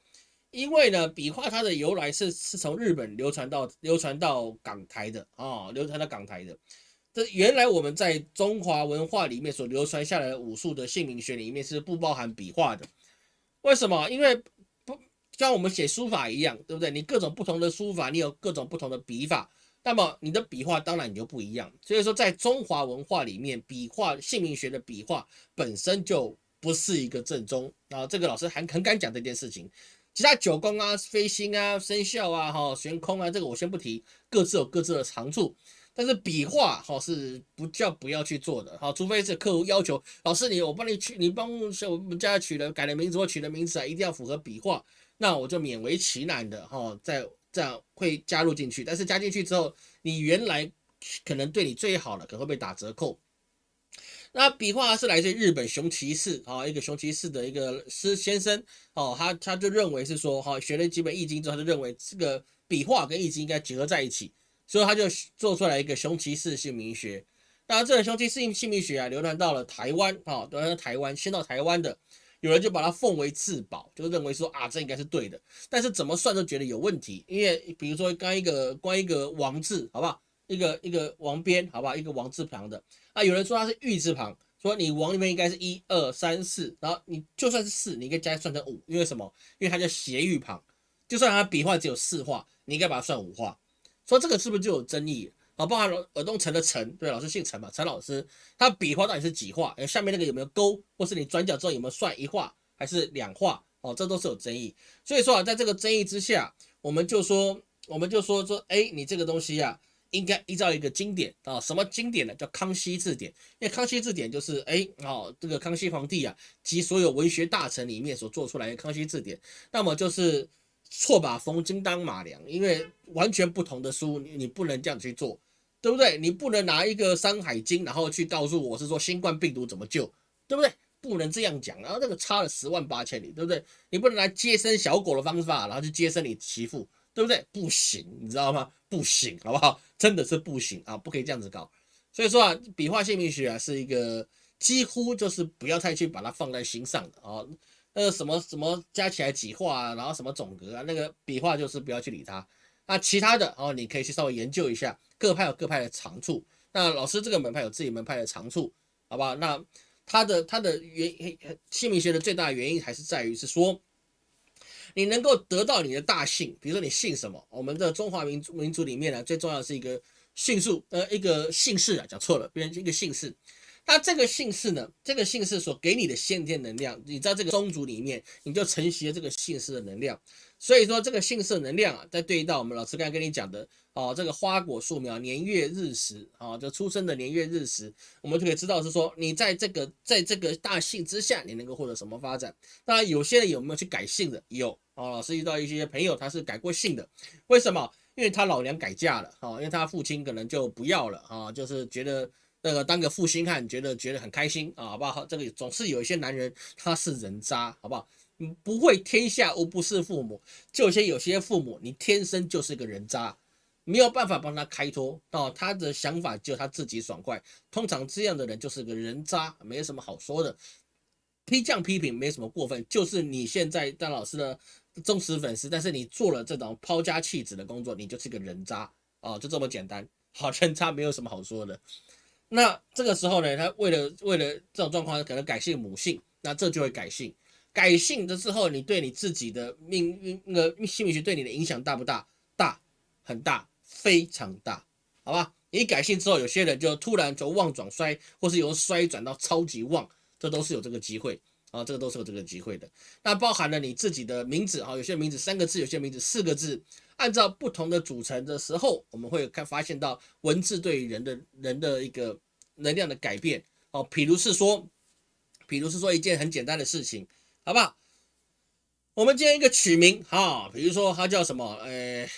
因为呢，笔画它的由来是是从日本流传到流传到港台的啊，流传到港台的。这原来我们在中华文化里面所流传下来的武术的姓名学里面是不包含笔画的。为什么？因为不像我们写书法一样，对不对？你各种不同的书法，你有各种不同的笔法，那么你的笔画当然你就不一样。所以说，在中华文化里面，笔画姓名学的笔画本身就不是一个正宗啊。这个老师还很敢讲这件事情。其他九宫啊、飞星啊、生肖啊、哈、悬空啊，这个我先不提，各自有各自的长处。但是笔画哈是不叫不要去做的哈，除非是客户要求，老师你我帮你取，你帮我们家取了改了名字或取了名字啊，一定要符合笔画，那我就勉为其难的哈，再这样会加入进去。但是加进去之后，你原来可能对你最好的可能会被打折扣。那笔画是来自日本熊骑士啊，一个熊骑士的一个师先生哦，他他就认为是说哈，学了几本易经之后，他就认为这个笔画跟易经应该结合在一起，所以他就做出来一个熊骑士姓名学。那这个熊骑士姓名学啊，流传到了台湾啊，流传到台湾，先到台湾的，有人就把它奉为至宝，就认为说啊，这应该是对的。但是怎么算都觉得有问题，因为比如说刚一个关一个王字，好不好？一个一个王边，好不好？一个王字旁的。啊，有人说它是玉字旁，说你王里面应该是一二三四，然后你就算是四，你应该加算成五，因为什么？因为它叫斜玉旁，就算它笔画只有四画，你应该把它算五画。说这个是不是就有争议？啊，包含耳东陈的陈，对，老师姓陈嘛，陈老师，他笔画到底是几画？下面那个有没有勾？或是你转角之后有没有算一画还是两画？哦，这都是有争议。所以说啊，在这个争议之下，我们就说，我们就说说，哎，你这个东西呀。应该依照一个经典啊，什么经典呢？叫《康熙字典》，因为《康熙字典》就是哎，哦，这个康熙皇帝啊及所有文学大臣里面所做出来的《康熙字典》，那么就是错把冯金当马良，因为完全不同的书，你不能这样去做，对不对？你不能拿一个《山海经》，然后去告诉我是说新冠病毒怎么救，对不对？不能这样讲，然后那个差了十万八千里，对不对？你不能来接生小狗的方法，然后去接生你媳妇。对不对？不行，你知道吗？不行，好不好？真的是不行啊！不可以这样子搞。所以说啊，笔画姓名学啊，是一个几乎就是不要太去把它放在心上的啊。那个什么什么加起来几画啊，然后什么总格啊，那个笔画就是不要去理它。那其他的哦，你可以去稍微研究一下，各派有各派的长处。那老师这个门派有自己门派的长处，好不好？那他的他的原姓名学的最大原因还是在于是说。你能够得到你的大姓，比如说你姓什么？我们的中华民族民族里面呢，最重要是一个姓数，呃，一个姓氏啊，讲错了，别人一个姓氏。那这个姓氏呢，这个姓氏所给你的先天能量，你在这个宗族里面，你就承袭了这个姓氏的能量。所以说这个姓氏能量啊，在对应到我们老师刚才跟你讲的哦，这个花果树苗年月日时啊，就出生的年月日时，我们就可以知道是说你在这个在这个大姓之下，你能够获得什么发展。当然有些人有没有去改姓的？有哦，老师遇到一些朋友他是改过姓的，为什么？因为他老娘改嫁了啊，因为他父亲可能就不要了啊，就是觉得那个当个负心汉，觉得觉得很开心啊，好不好？这个总是有一些男人他是人渣，好不好？不会天下无不是父母，就些有些父母，你天生就是个人渣，没有办法帮他开脱哦。他的想法就他自己爽快，通常这样的人就是个人渣，没什么好说的。批降批评没什么过分，就是你现在当老师的忠实粉丝，但是你做了这种抛家弃子的工作，你就是个人渣啊，就这么简单。好，人渣没有什么好说的。那这个时候呢，他为了为了这种状况，可能改姓母姓，那这就会改姓。改姓的之后，你对你自己的命运那个心理学对你的影响大不大？大，很大，非常大，好吧？你改姓之后，有些人就突然从旺转衰，或是由衰转到超级旺，这都是有这个机会啊，这个都是有这个机会的。那包含了你自己的名字啊，有些名字三个字，有些名字四个字，按照不同的组成的时候，我们会看发现到文字对人的人的一个能量的改变哦。比如是说，比如是说一件很简单的事情，好不好？我们今天一个取名哈，比如说他叫什么？呃，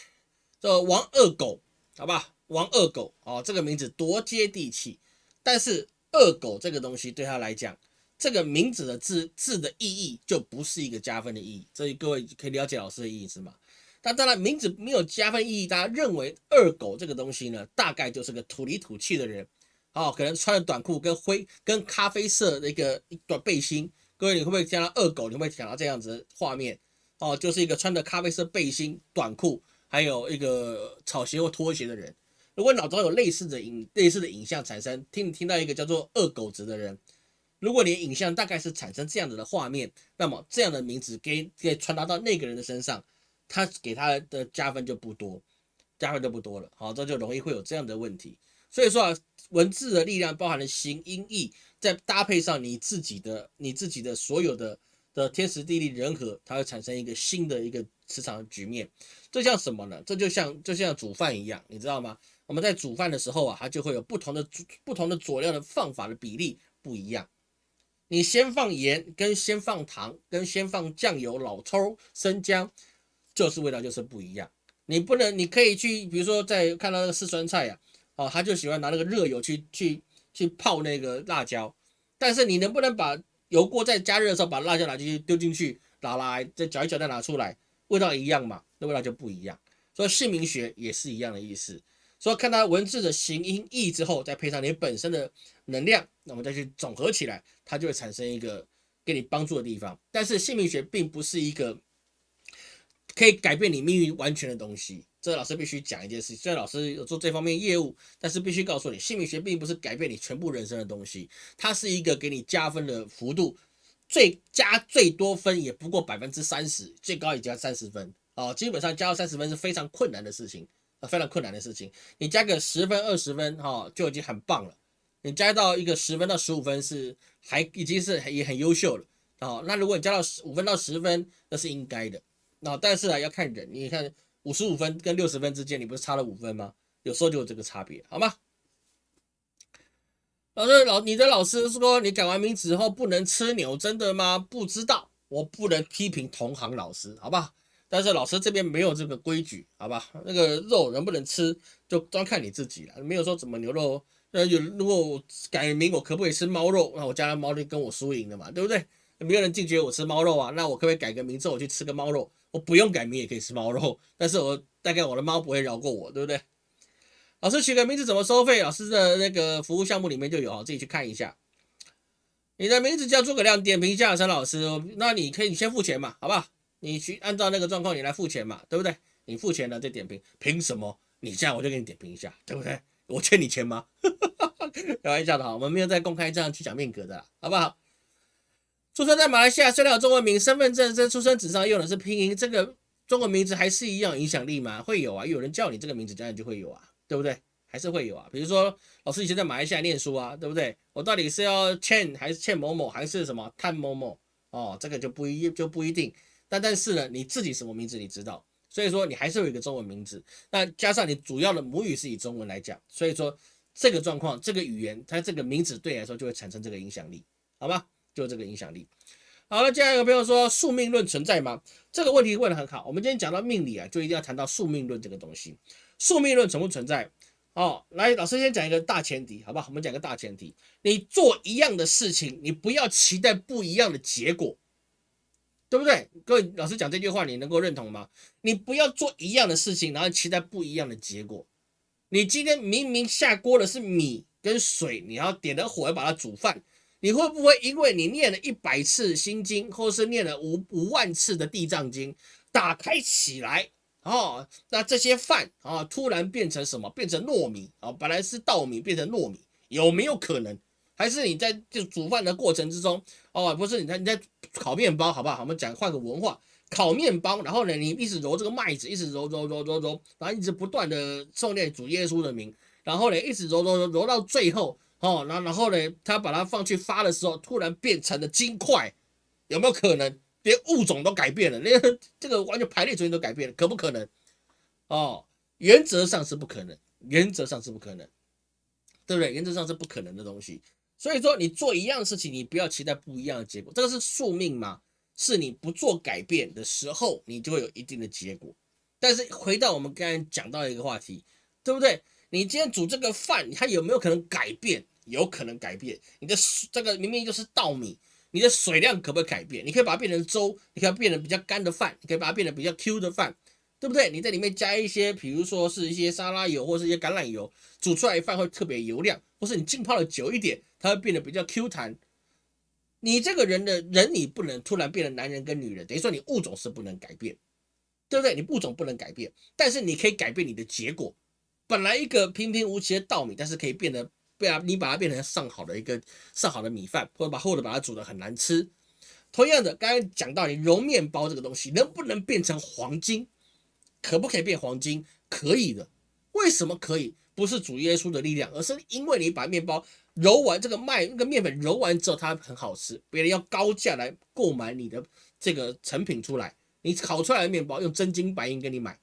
叫王二狗，好吧？王二狗哦，这个名字多接地气，但是二狗这个东西对他来讲，这个名字的字字的意义就不是一个加分的意义，所以各位可以了解老师的意思吗？但当然名字没有加分意义，大家认为二狗这个东西呢，大概就是个土里土气的人，哦，可能穿着短裤跟灰跟咖啡色的一个一短背心，各位你会不会想到二狗？你会不会想到这样子画面？哦，就是一个穿着咖啡色背心、短裤，还有一个草鞋或拖鞋的人。如果脑中有类似的影类似的影像产生，听听到一个叫做二狗子的人，如果你的影像大概是产生这样子的画面，那么这样的名字给给传达到那个人的身上，他给他的加分就不多，加分就不多了。好，这就容易会有这样的问题。所以说啊，文字的力量包含了形音义，再搭配上你自己的你自己的所有的的天时地利人和，它会产生一个新的一个磁场局面。这像什么呢？这就像就像煮饭一样，你知道吗？我们在煮饭的时候啊，它就会有不同的不同的佐料的放法的比例不一样。你先放盐，跟先放糖，跟先放酱油、老抽、生姜，就是味道就是不一样。你不能，你可以去，比如说在看到那个四川菜呀，哦，他就喜欢拿那个热油去去去泡那个辣椒，但是你能不能把油锅在加热的时候把辣椒拿进去丢进去，拿来再搅一搅再拿出来，味道一样嘛？那味道就不一样。所以姓名学也是一样的意思。所以看它文字的形音义之后，再配上你本身的能量，那我们再去总合起来，它就会产生一个给你帮助的地方。但是姓名学并不是一个可以改变你命运完全的东西。这老师必须讲一件事，虽然老师有做这方面业务，但是必须告诉你，姓名学并不是改变你全部人生的东西，它是一个给你加分的幅度，最加最多分也不过百分之三十，最高也加三十分啊，基本上加到三十分是非常困难的事情。啊非常困难的事情，你加个十分二十分哈就已经很棒了。你加到一个十分到十五分是还已经是也很优秀了啊。那如果你加到十五分到十分，那是应该的。那但是啊要看人，你看五十五分跟六十分之间，你不是差了五分吗？有时候就有这个差别，好吗？老师老你的老师说你改完名字后不能吃牛，真的吗？不知道，我不能批评同行老师，好吧？但是老师这边没有这个规矩，好吧？那个肉能不能吃，就专看你自己了。没有说怎么牛肉，那有如果我改名，我可不可以吃猫肉？那我家的猫就跟我输赢了嘛，对不对？没有人拒绝我吃猫肉啊，那我可不可以改个名字，我去吃个猫肉？我不用改名也可以吃猫肉，但是我大概我的猫不会饶过我，对不对？老师取个名字怎么收费？老师的那个服务项目里面就有，自己去看一下。你的名字叫诸葛亮，点评一下陈老师，那你可以先付钱嘛，好不好？你去按照那个状况，你来付钱嘛，对不对？你付钱了再点评，凭什么？你这样我就给你点评一下，对不对？我欠你钱吗？开玩笑的哈，我们没有在公开这样去讲命格的，好不好？出生在马来西亚，虽然有中文名，身份证这出生纸上用的是拼音，这个中文名字还是一样影响力吗？会有啊，有人叫你这个名字，当然就会有啊，对不对？还是会有啊。比如说，老师以前在马来西亚念书啊，对不对？我到底是要欠还是欠某某，还是什么探某某？哦，这个就不一就不一定。但但是呢，你自己什么名字你知道，所以说你还是有一个中文名字。那加上你主要的母语是以中文来讲，所以说这个状况，这个语言它这个名字对你来说就会产生这个影响力，好吗？就这个影响力。好了，接下来有朋友说宿命论存在吗？这个问题问得很好。我们今天讲到命理啊，就一定要谈到宿命论这个东西。宿命论存不存在？哦，来，老师先讲一个大前提，好吧？我们讲个大前提，你做一样的事情，你不要期待不一样的结果。对不对？各位老师讲这句话，你能够认同吗？你不要做一样的事情，然后期待不一样的结果。你今天明明下锅的是米跟水，你要点了火要把它煮饭，你会不会因为你念了一百次心经，或是念了五五万次的地藏经，打开起来哦，那这些饭啊突然变成什么？变成糯米啊，本来是稻米变成糯米，有没有可能？还是你在就煮饭的过程之中哦，不是你在你在烤面包，好不好？我们讲换个文化，烤面包，然后呢，你一直揉这个麦子，一直揉揉揉揉揉，然后一直不断的诵念主耶稣的名，然后呢，一直揉揉揉揉到最后哦，然然后呢，他把它放去发的时候，突然变成了金块，有没有可能？连物种都改变了，连这个完全排列组合都改变了，可不可能？哦，原则上是不可能，原则上是不可能，对不对？原则上是不可能的东西。所以说，你做一样事情，你不要期待不一样的结果。这个是宿命嘛？是你不做改变的时候，你就会有一定的结果。但是回到我们刚才讲到的一个话题，对不对？你今天煮这个饭，它有没有可能改变？有可能改变。你的这个明明就是稻米。你的水量可不可以改变？你可以把它变成粥，你可以变成比较干的饭，你可以把它变成比较 Q 的饭，对不对？你在里面加一些，比如说是一些沙拉油或是一些橄榄油，煮出来饭会特别油亮，或是你浸泡的久一点，它会变得比较 Q 弹。你这个人的人，你不能突然变成男人跟女人，等于说你物种是不能改变，对不对？你物种不能改变，但是你可以改变你的结果。本来一个平平无奇的稻米，但是可以变得。对啊，你把它变成上好的一个上好的米饭，或者把或者把它煮的很难吃。同样的，刚刚讲到你揉面包这个东西，能不能变成黄金？可不可以变黄金？可以的。为什么可以？不是主耶稣的力量，而是因为你把面包揉完，这个麦那个面粉揉完之后，它很好吃，别人要高价来购买你的这个成品出来。你烤出来的面包用真金白银给你买，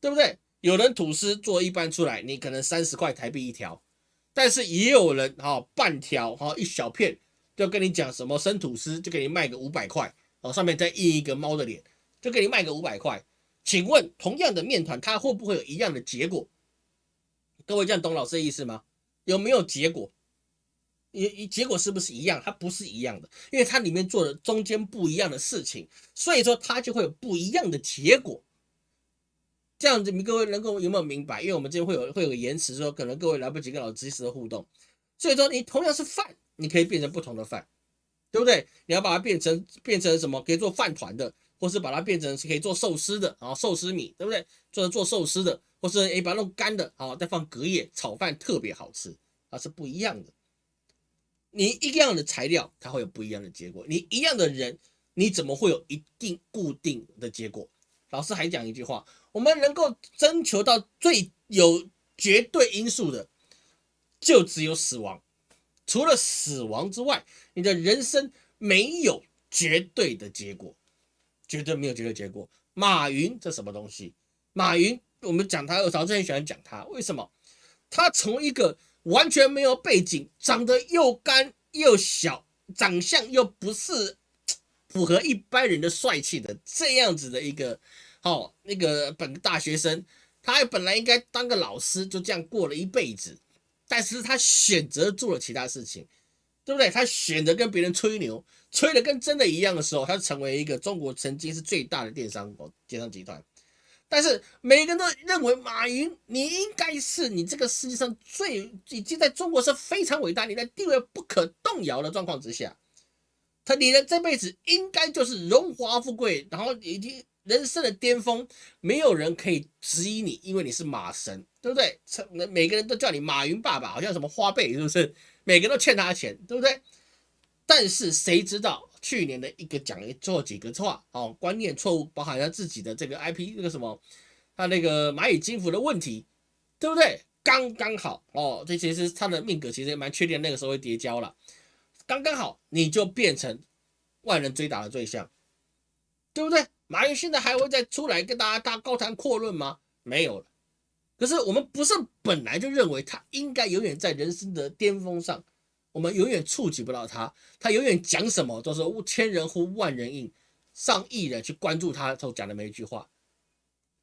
对不对？有人吐司做一般出来，你可能三十块台币一条。但是也有人哈半条哈一小片就跟你讲什么生吐司就给你卖个五百块哦，上面再印一个猫的脸就给你卖个五百块。请问同样的面团它会不会有一样的结果？各位这样懂老师的意思吗？有没有结果？也结果是不是一样？它不是一样的，因为它里面做的中间不一样的事情，所以说它就会有不一样的结果。这样子，你各位能够有没有明白？因为我们这边会有会有个延迟，说可能各位来不及跟老师及时的互动，所以说你同样是饭，你可以变成不同的饭，对不对？你要把它变成变成什么？可以做饭团的，或是把它变成是可以做寿司的啊，寿司米，对不对？做做寿司的，或是诶把它弄干的，好再放隔夜炒饭，特别好吃啊，是不一样的。你一样的材料，它会有不一样的结果；你一样的人，你怎么会有一定固定的结果？老师还讲一句话。我们能够征求到最有绝对因素的，就只有死亡。除了死亡之外，你的人生没有绝对的结果，绝对没有绝对结果。马云这什么东西？马云，我们讲他，我早之前喜欢讲他，为什么？他从一个完全没有背景，长得又干又小，长相又不是符合一般人的帅气的这样子的一个。哦，那个本大学生，他本来应该当个老师，就这样过了一辈子，但是他选择做了其他事情，对不对？他选择跟别人吹牛，吹的跟真的一样的时候，他成为一个中国曾经是最大的电商哦，电商集团。但是每个人都认为马云，你应该是你这个世界上最已经在中国是非常伟大，你的地位不可动摇的状况之下，他你的这辈子应该就是荣华富贵，然后已经。人生的巅峰，没有人可以质疑你，因为你是马神，对不对？成每个人都叫你马云爸爸，好像什么花呗，是不是？每个人都欠他钱，对不对？但是谁知道去年的一个讲做几个错哦，观念错误，包含他自己的这个 IP 那个什么，他那个蚂蚁金服的问题，对不对？刚刚好哦，这其实他的命格其实也蛮确定，那个时候会叠交了，刚刚好你就变成万人追打的对象，对不对？马云现在还会再出来跟大家大高谈阔论吗？没有了。可是我们不是本来就认为他应该永远在人生的巅峰上，我们永远触及不到他，他永远讲什么都是千人呼万人应，上亿人去关注他所讲的每一句话。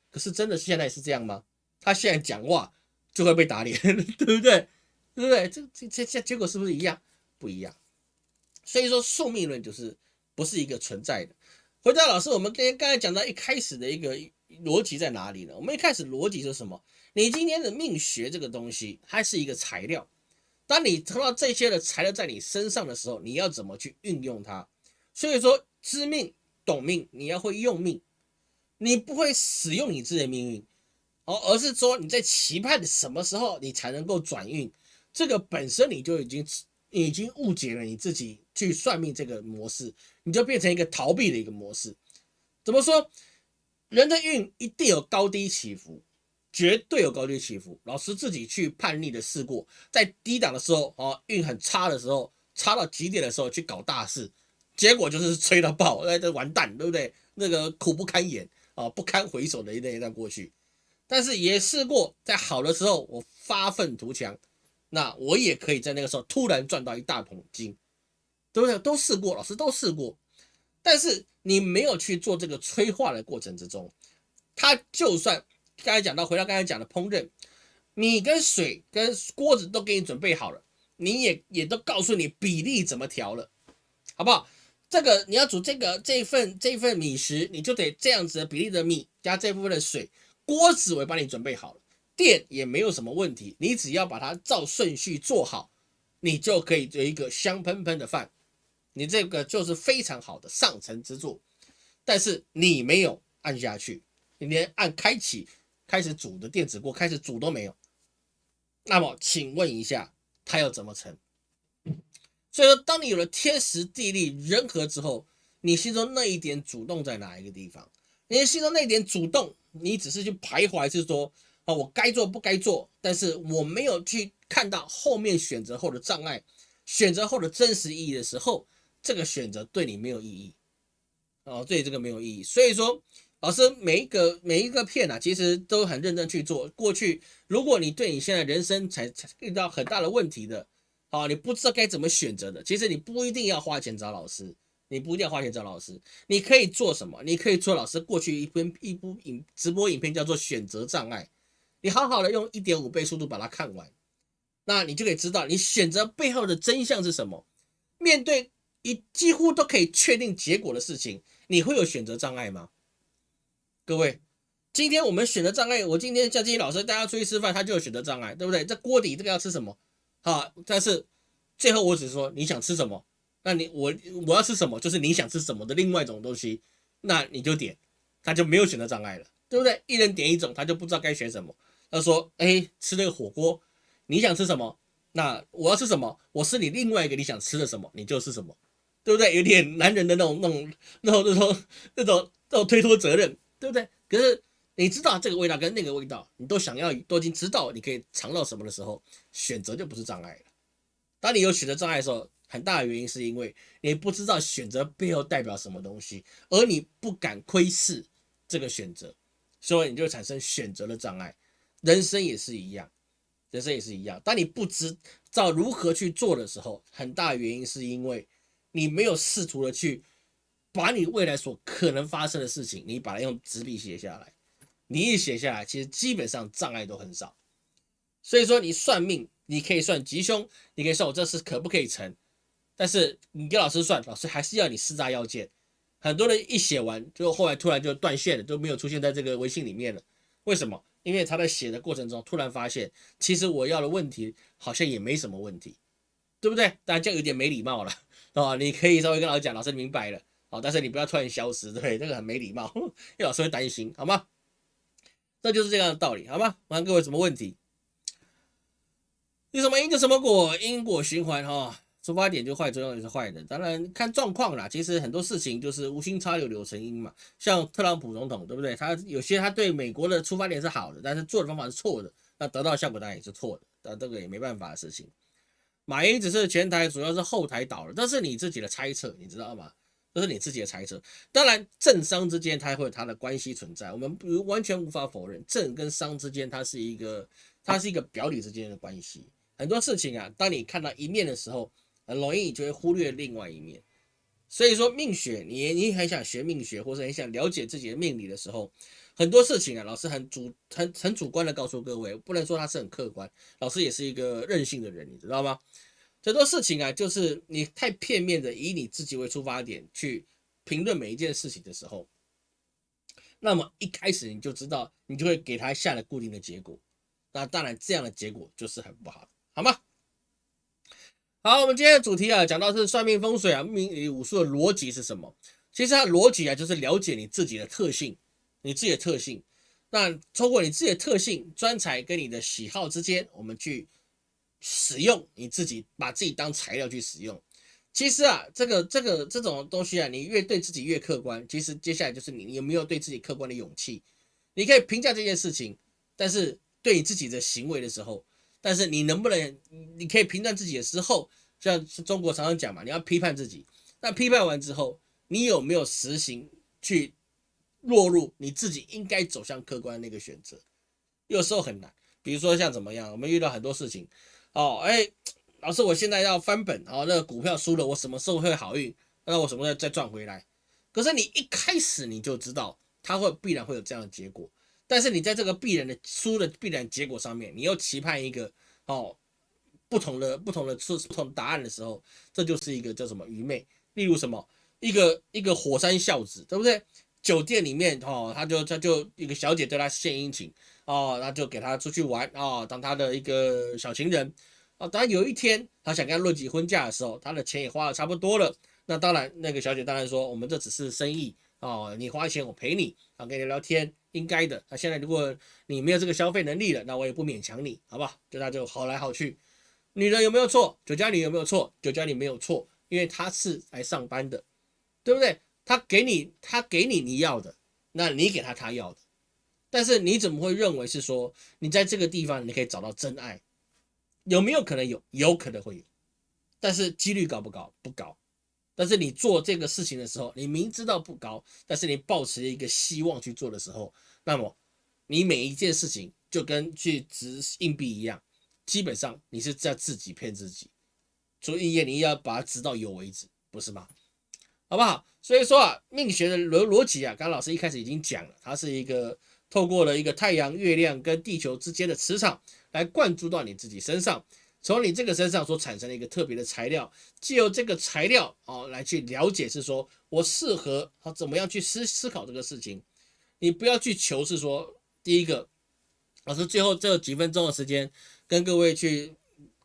可是真的现在是这样吗？他现在讲话就会被打脸，对不对？对不对？这这这这结果是不是一样？不一样。所以说宿命论就是不是一个存在的。回答老师，我们刚刚才讲到一开始的一个逻辑在哪里呢？我们一开始逻辑是什么？你今天的命学这个东西，它是一个材料。当你得到这些的材料在你身上的时候，你要怎么去运用它？所以说，知命懂命，你要会用命。你不会使用你自己的命运，哦，而是说你在期盼什么时候你才能够转运，这个本身你就已经已经误解了你自己去算命这个模式，你就变成一个逃避的一个模式。怎么说？人的运一定有高低起伏，绝对有高低起伏。老师自己去叛逆的试过，在低档的时候，哦，运很差的时候，差到极点的时候去搞大事，结果就是吹到爆，那，这完蛋，对不对？那个苦不堪言啊，不堪回首的那一段过去。但是也试过，在好的时候我发愤图强，那我也可以在那个时候突然赚到一大桶金，对不对？都试过，老师都试过。但是你没有去做这个催化的过程之中，它就算刚才讲到回到刚才讲的烹饪，米跟水跟锅子都给你准备好了，你也也都告诉你比例怎么调了，好不好？这个你要煮这个这份这份米食，你就得这样子的比例的米加这部分的水，锅子我也帮你准备好了，电也没有什么问题，你只要把它照顺序做好，你就可以有一个香喷喷的饭。你这个就是非常好的上乘之作，但是你没有按下去，你连按开启开始煮的电子锅开始煮都没有。那么，请问一下，它要怎么成？所以说，当你有了天时地利人和之后，你心中那一点主动在哪一个地方？你心中那一点主动，你只是去徘徊，是说啊，我该做不该做，但是我没有去看到后面选择后的障碍，选择后的真实意义的时候。这个选择对你没有意义，哦，对这个没有意义。所以说，老师每一个每一个片啊，其实都很认真去做。过去，如果你对你现在人生才才遇到很大的问题的，啊，你不知道该怎么选择的，其实你不一定要花钱找老师，你不一定要花钱找老师，你可以做什么？你可以做老师过去一篇一部影直播影片，叫做选择障碍，你好好的用一点五倍速度把它看完，那你就可以知道你选择背后的真相是什么。面对。一几乎都可以确定结果的事情，你会有选择障碍吗？各位，今天我们选择障碍，我今天叫这些老师带他出去吃饭，他就有选择障碍，对不对？这锅底这个要吃什么？好，但是最后我只是说你想吃什么，那你我我要吃什么，就是你想吃什么的另外一种东西，那你就点，他就没有选择障碍了，对不对？一人点一种，他就不知道该选什么。他说，哎，吃那个火锅，你想吃什么？那我要吃什么？我是你另外一个你想吃的什么，你就是什么。对不对？有点男人的那种、那种、那种、那种、那种、那种推脱责任，对不对？可是你知道这个味道跟那个味道，你都想要，都已经知道你可以尝到什么的时候，选择就不是障碍了。当你有选择障碍的时候，很大的原因是因为你不知道选择背后代表什么东西，而你不敢窥视这个选择，所以你就产生选择的障碍。人生也是一样，人生也是一样。当你不知道如何去做的时候，很大原因是因为。你没有试图的去把你未来所可能发生的事情，你把它用纸笔写下来。你一写下来，其实基本上障碍都很少。所以说，你算命，你可以算吉凶，你可以算我这事可不可以成。但是你给老师算，老师还是要你四大要件。很多人一写完，就后来突然就断线了，都没有出现在这个微信里面了。为什么？因为他在写的过程中，突然发现，其实我要的问题好像也没什么问题，对不对？当然这样有点没礼貌了。哦，你可以稍微跟老师讲，老师明白了，好，但是你不要突然消失，对，这个很没礼貌，因为老师会担心，好吗？这就是这样的道理，好吗？我看各位什么问题？有什么因就什么果，因果循环哈，出发点就坏，作用也是坏的，当然看状况啦。其实很多事情就是无心插柳柳成荫嘛，像特朗普总统，对不对？他有些他对美国的出发点是好的，但是做的方法是错的，那得到效果当然也是错的，但这个也没办法的事情。马云只是前台，主要是后台倒了，这是你自己的猜测，你知道吗？这是你自己的猜测。当然，政商之间它会有它的关系存在，我们不完全无法否认，政跟商之间它是一个，它是一个表里之间的关系。很多事情啊，当你看到一面的时候，很容易就会忽略另外一面。所以说，命学，你你很想学命学，或者很想了解自己的命理的时候。很多事情啊，老师很主很很主观的告诉各位，不能说他是很客观。老师也是一个任性的人，你知道吗？很多事情啊，就是你太片面的以你自己为出发点去评论每一件事情的时候，那么一开始你就知道，你就会给他下了固定的结果。那当然，这样的结果就是很不好，好吗？好，我们今天的主题啊，讲到是算命风水啊，命理武术的逻辑是什么？其实它逻辑啊，就是了解你自己的特性。你自己的特性。那通过你自己的特性、专才跟你的喜好之间，我们去使用你自己，把自己当材料去使用。其实啊，这个这个这种东西啊，你越对自己越客观，其实接下来就是你有没有对自己客观的勇气。你可以评价这件事情，但是对你自己的行为的时候，但是你能不能，你可以评断自己的时候，像中国常常讲嘛，你要批判自己。那批判完之后，你有没有实行去？落入你自己应该走向客观的那个选择，有时候很难。比如说像怎么样，我们遇到很多事情，哦，哎，老师，我现在要翻本，哦，那个股票输了，我什么时候会好运？那我什么时候再赚回来？可是你一开始你就知道，它会必然会有这样的结果。但是你在这个必然的输的必然结果上面，你又期盼一个哦不同的不同的出不同答案的时候，这就是一个叫什么愚昧。例如什么一个一个火山孝子，对不对？酒店里面哦，他就他就一个小姐对他献殷勤哦，那就给他出去玩哦，当他的一个小情人哦。当然有一天他想跟他论及婚嫁的时候，他的钱也花的差不多了。那当然那个小姐当然说，我们这只是生意哦，你花钱我陪你啊，跟你聊天应该的。那现在如果你没有这个消费能力了，那我也不勉强你，好吧？就他就好来好去。女人有没有错？酒家女有没有错？酒家女没有错，因为她是来上班的，对不对？他给你，他给你你要的，那你给他他要的，但是你怎么会认为是说你在这个地方你可以找到真爱？有没有可能有？有可能会有，但是几率高不高？不高。但是你做这个事情的时候，你明知道不高，但是你抱持一个希望去做的时候，那么你每一件事情就跟去掷硬币一样，基本上你是在自己骗自己。所以你要把它掷到有为止，不是吗？好不好？所以说啊，命学的逻逻辑啊，刚刚老师一开始已经讲了，它是一个透过了一个太阳、月亮跟地球之间的磁场来灌注到你自己身上，从你这个身上所产生的一个特别的材料，借由这个材料哦来去了解，是说我适合啊怎么样去思思考这个事情。你不要去求是说，第一个，老师最后这几分钟的时间跟各位去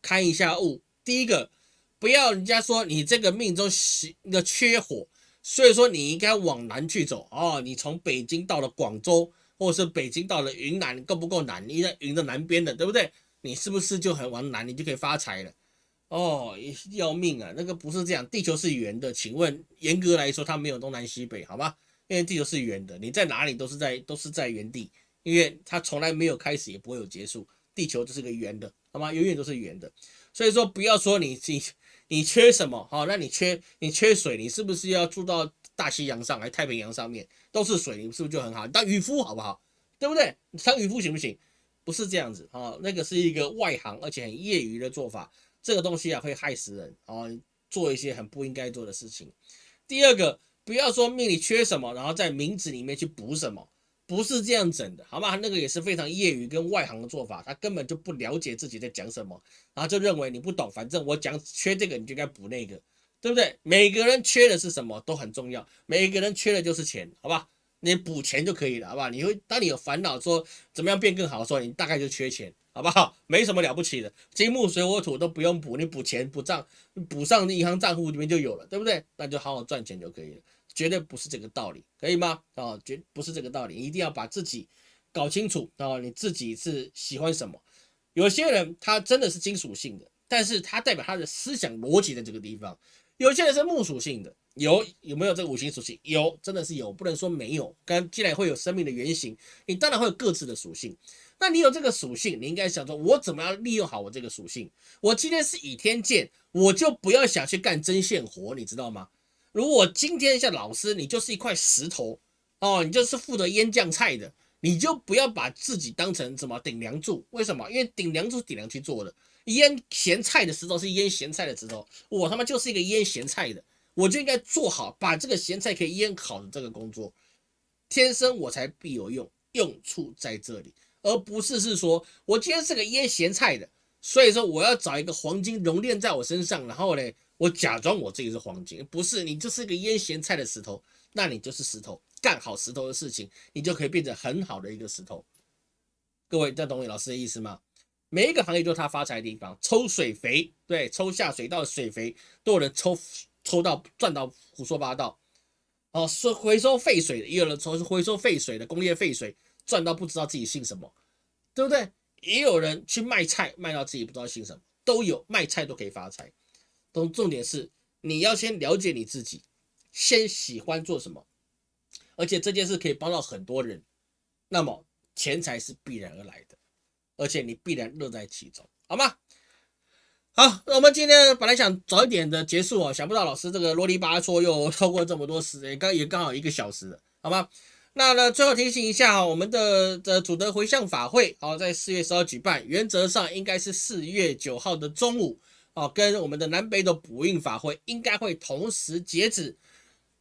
看一下物，第一个。不要人家说你这个命中那个缺火，所以说你应该往南去走哦。你从北京到了广州，或者是北京到了云南，够不够南？你在云的南边的，对不对？你是不是就很往南，你就可以发财了？哦，要命啊！那个不是这样，地球是圆的。请问，严格来说，它没有东南西北，好吧？因为地球是圆的，你在哪里都是在都是在原地，因为它从来没有开始，也不会有结束。地球就是个圆的，好吗？永远都是圆的。所以说，不要说你你。你缺什么？好，那你缺你缺水，你是不是要住到大西洋上来太平洋上面都是水，你是不是就很好？当渔夫好不好？对不对？当渔夫行不行？不是这样子啊，那个是一个外行而且很业余的做法，这个东西啊会害死人啊，做一些很不应该做的事情。第二个，不要说命里缺什么，然后在名字里面去补什么。不是这样整的，好吗？那个也是非常业余跟外行的做法，他根本就不了解自己在讲什么，然后就认为你不懂，反正我讲缺这个，你就该补那个，对不对？每个人缺的是什么都很重要，每个人缺的就是钱，好吧？你补钱就可以了，好吧？你会当你有烦恼说怎么样变更好的时候，你大概就缺钱，好不好？没什么了不起的，金木水火土都不用补，你补钱补账，补上银行账户里面就有了，对不对？那就好好赚钱就可以了。绝对不是这个道理，可以吗？啊，绝不是这个道理，一定要把自己搞清楚啊！你自己是喜欢什么？有些人他真的是金属性的，但是他代表他的思想逻辑在这个地方。有些人是木属性的，有有没有这个五行属性？有，真的是有，不能说没有。跟既然会有生命的原型，你当然会有各自的属性。那你有这个属性，你应该想说，我怎么样利用好我这个属性？我今天是倚天剑，我就不要想去干针线活，你知道吗？如果今天像老师，你就是一块石头哦，你就是负责腌酱菜的，你就不要把自己当成什么顶梁柱。为什么？因为顶梁柱顶梁去做的，腌咸菜的石头是腌咸菜的石头，我他妈就是一个腌咸菜的，我就应该做好把这个咸菜可以腌好的这个工作。天生我才必有用，用处在这里，而不是是说我今天是个腌咸菜的，所以说我要找一个黄金熔炼在我身上，然后呢？我假装我自己是黄金，不是你就是一个腌咸菜的石头，那你就是石头，干好石头的事情，你就可以变成很好的一个石头。各位，这懂我老师的意思吗？每一个行业都是他发财的地方，抽水肥，对，抽下水道的水肥都有人抽，抽到赚到胡说八道。哦，收回收废水的，也有人从回收废水的工业废水赚到不知道自己姓什么，对不对？也有人去卖菜，卖到自己不知道姓什么，都有卖菜都可以发财。重重点是你要先了解你自己，先喜欢做什么，而且这件事可以帮到很多人，那么钱财是必然而来的，而且你必然乐在其中，好吗？好，那我们今天本来想早一点的结束哦，想不到老师这个啰里吧嗦又 超过这么多时间，刚也刚好一个小时了，好吗？那呢，最后提醒一下哈，我们的的主德回向法会，好，在四月十号举办，原则上应该是四月九号的中午，哦，跟我们的南北斗补运法会应该会同时截止。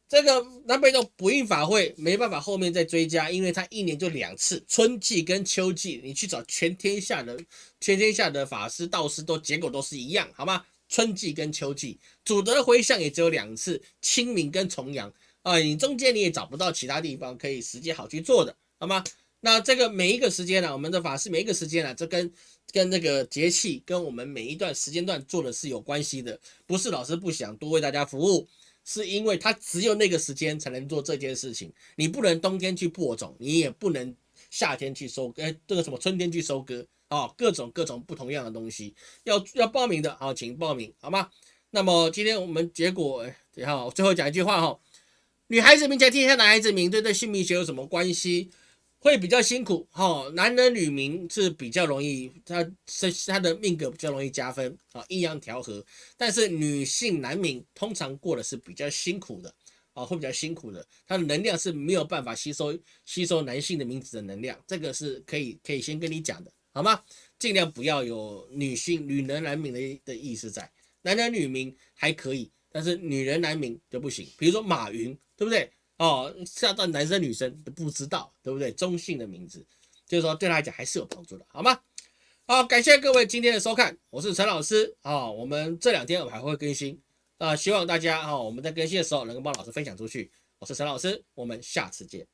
这个南北斗补运法会没办法后面再追加，因为它一年就两次，春季跟秋季，你去找全天下的全天下的法师道士都结果都是一样，好吗？春季跟秋季，主德回向也只有两次，清明跟重阳。啊，你中间你也找不到其他地方可以时间好去做的，好吗？那这个每一个时间呢，我们的法师每一个时间呢，这跟跟那个节气跟我们每一段时间段做的是有关系的，不是老师不想多为大家服务，是因为他只有那个时间才能做这件事情，你不能冬天去播种，你也不能夏天去收，哎，这个什么春天去收割啊，各种各种不同样的东西，要要报名的，啊，请报名，好吗？那么今天我们结果，等下最后讲一句话哈。女孩子名才天下男孩子名，对这姓名学有什么关系？会比较辛苦哈。男人女名是比较容易，他是他的命格比较容易加分啊，阴阳调和。但是女性男名通常过的是比较辛苦的啊，会比较辛苦的，他的能量是没有办法吸收吸收男性的名字的能量，这个是可以可以先跟你讲的，好吗？尽量不要有女性女人男名的的意思在，男人女名还可以。但是女人男名就不行，比如说马云，对不对？哦，下到男生女生都不知道，对不对？中性的名字，就是说对他来讲还是有帮助的，好吗？好，感谢各位今天的收看，我是陈老师啊。我们这两天我还会更新啊，希望大家啊，我们在更新的时候能够帮老师分享出去。我是陈老师，我们下次见。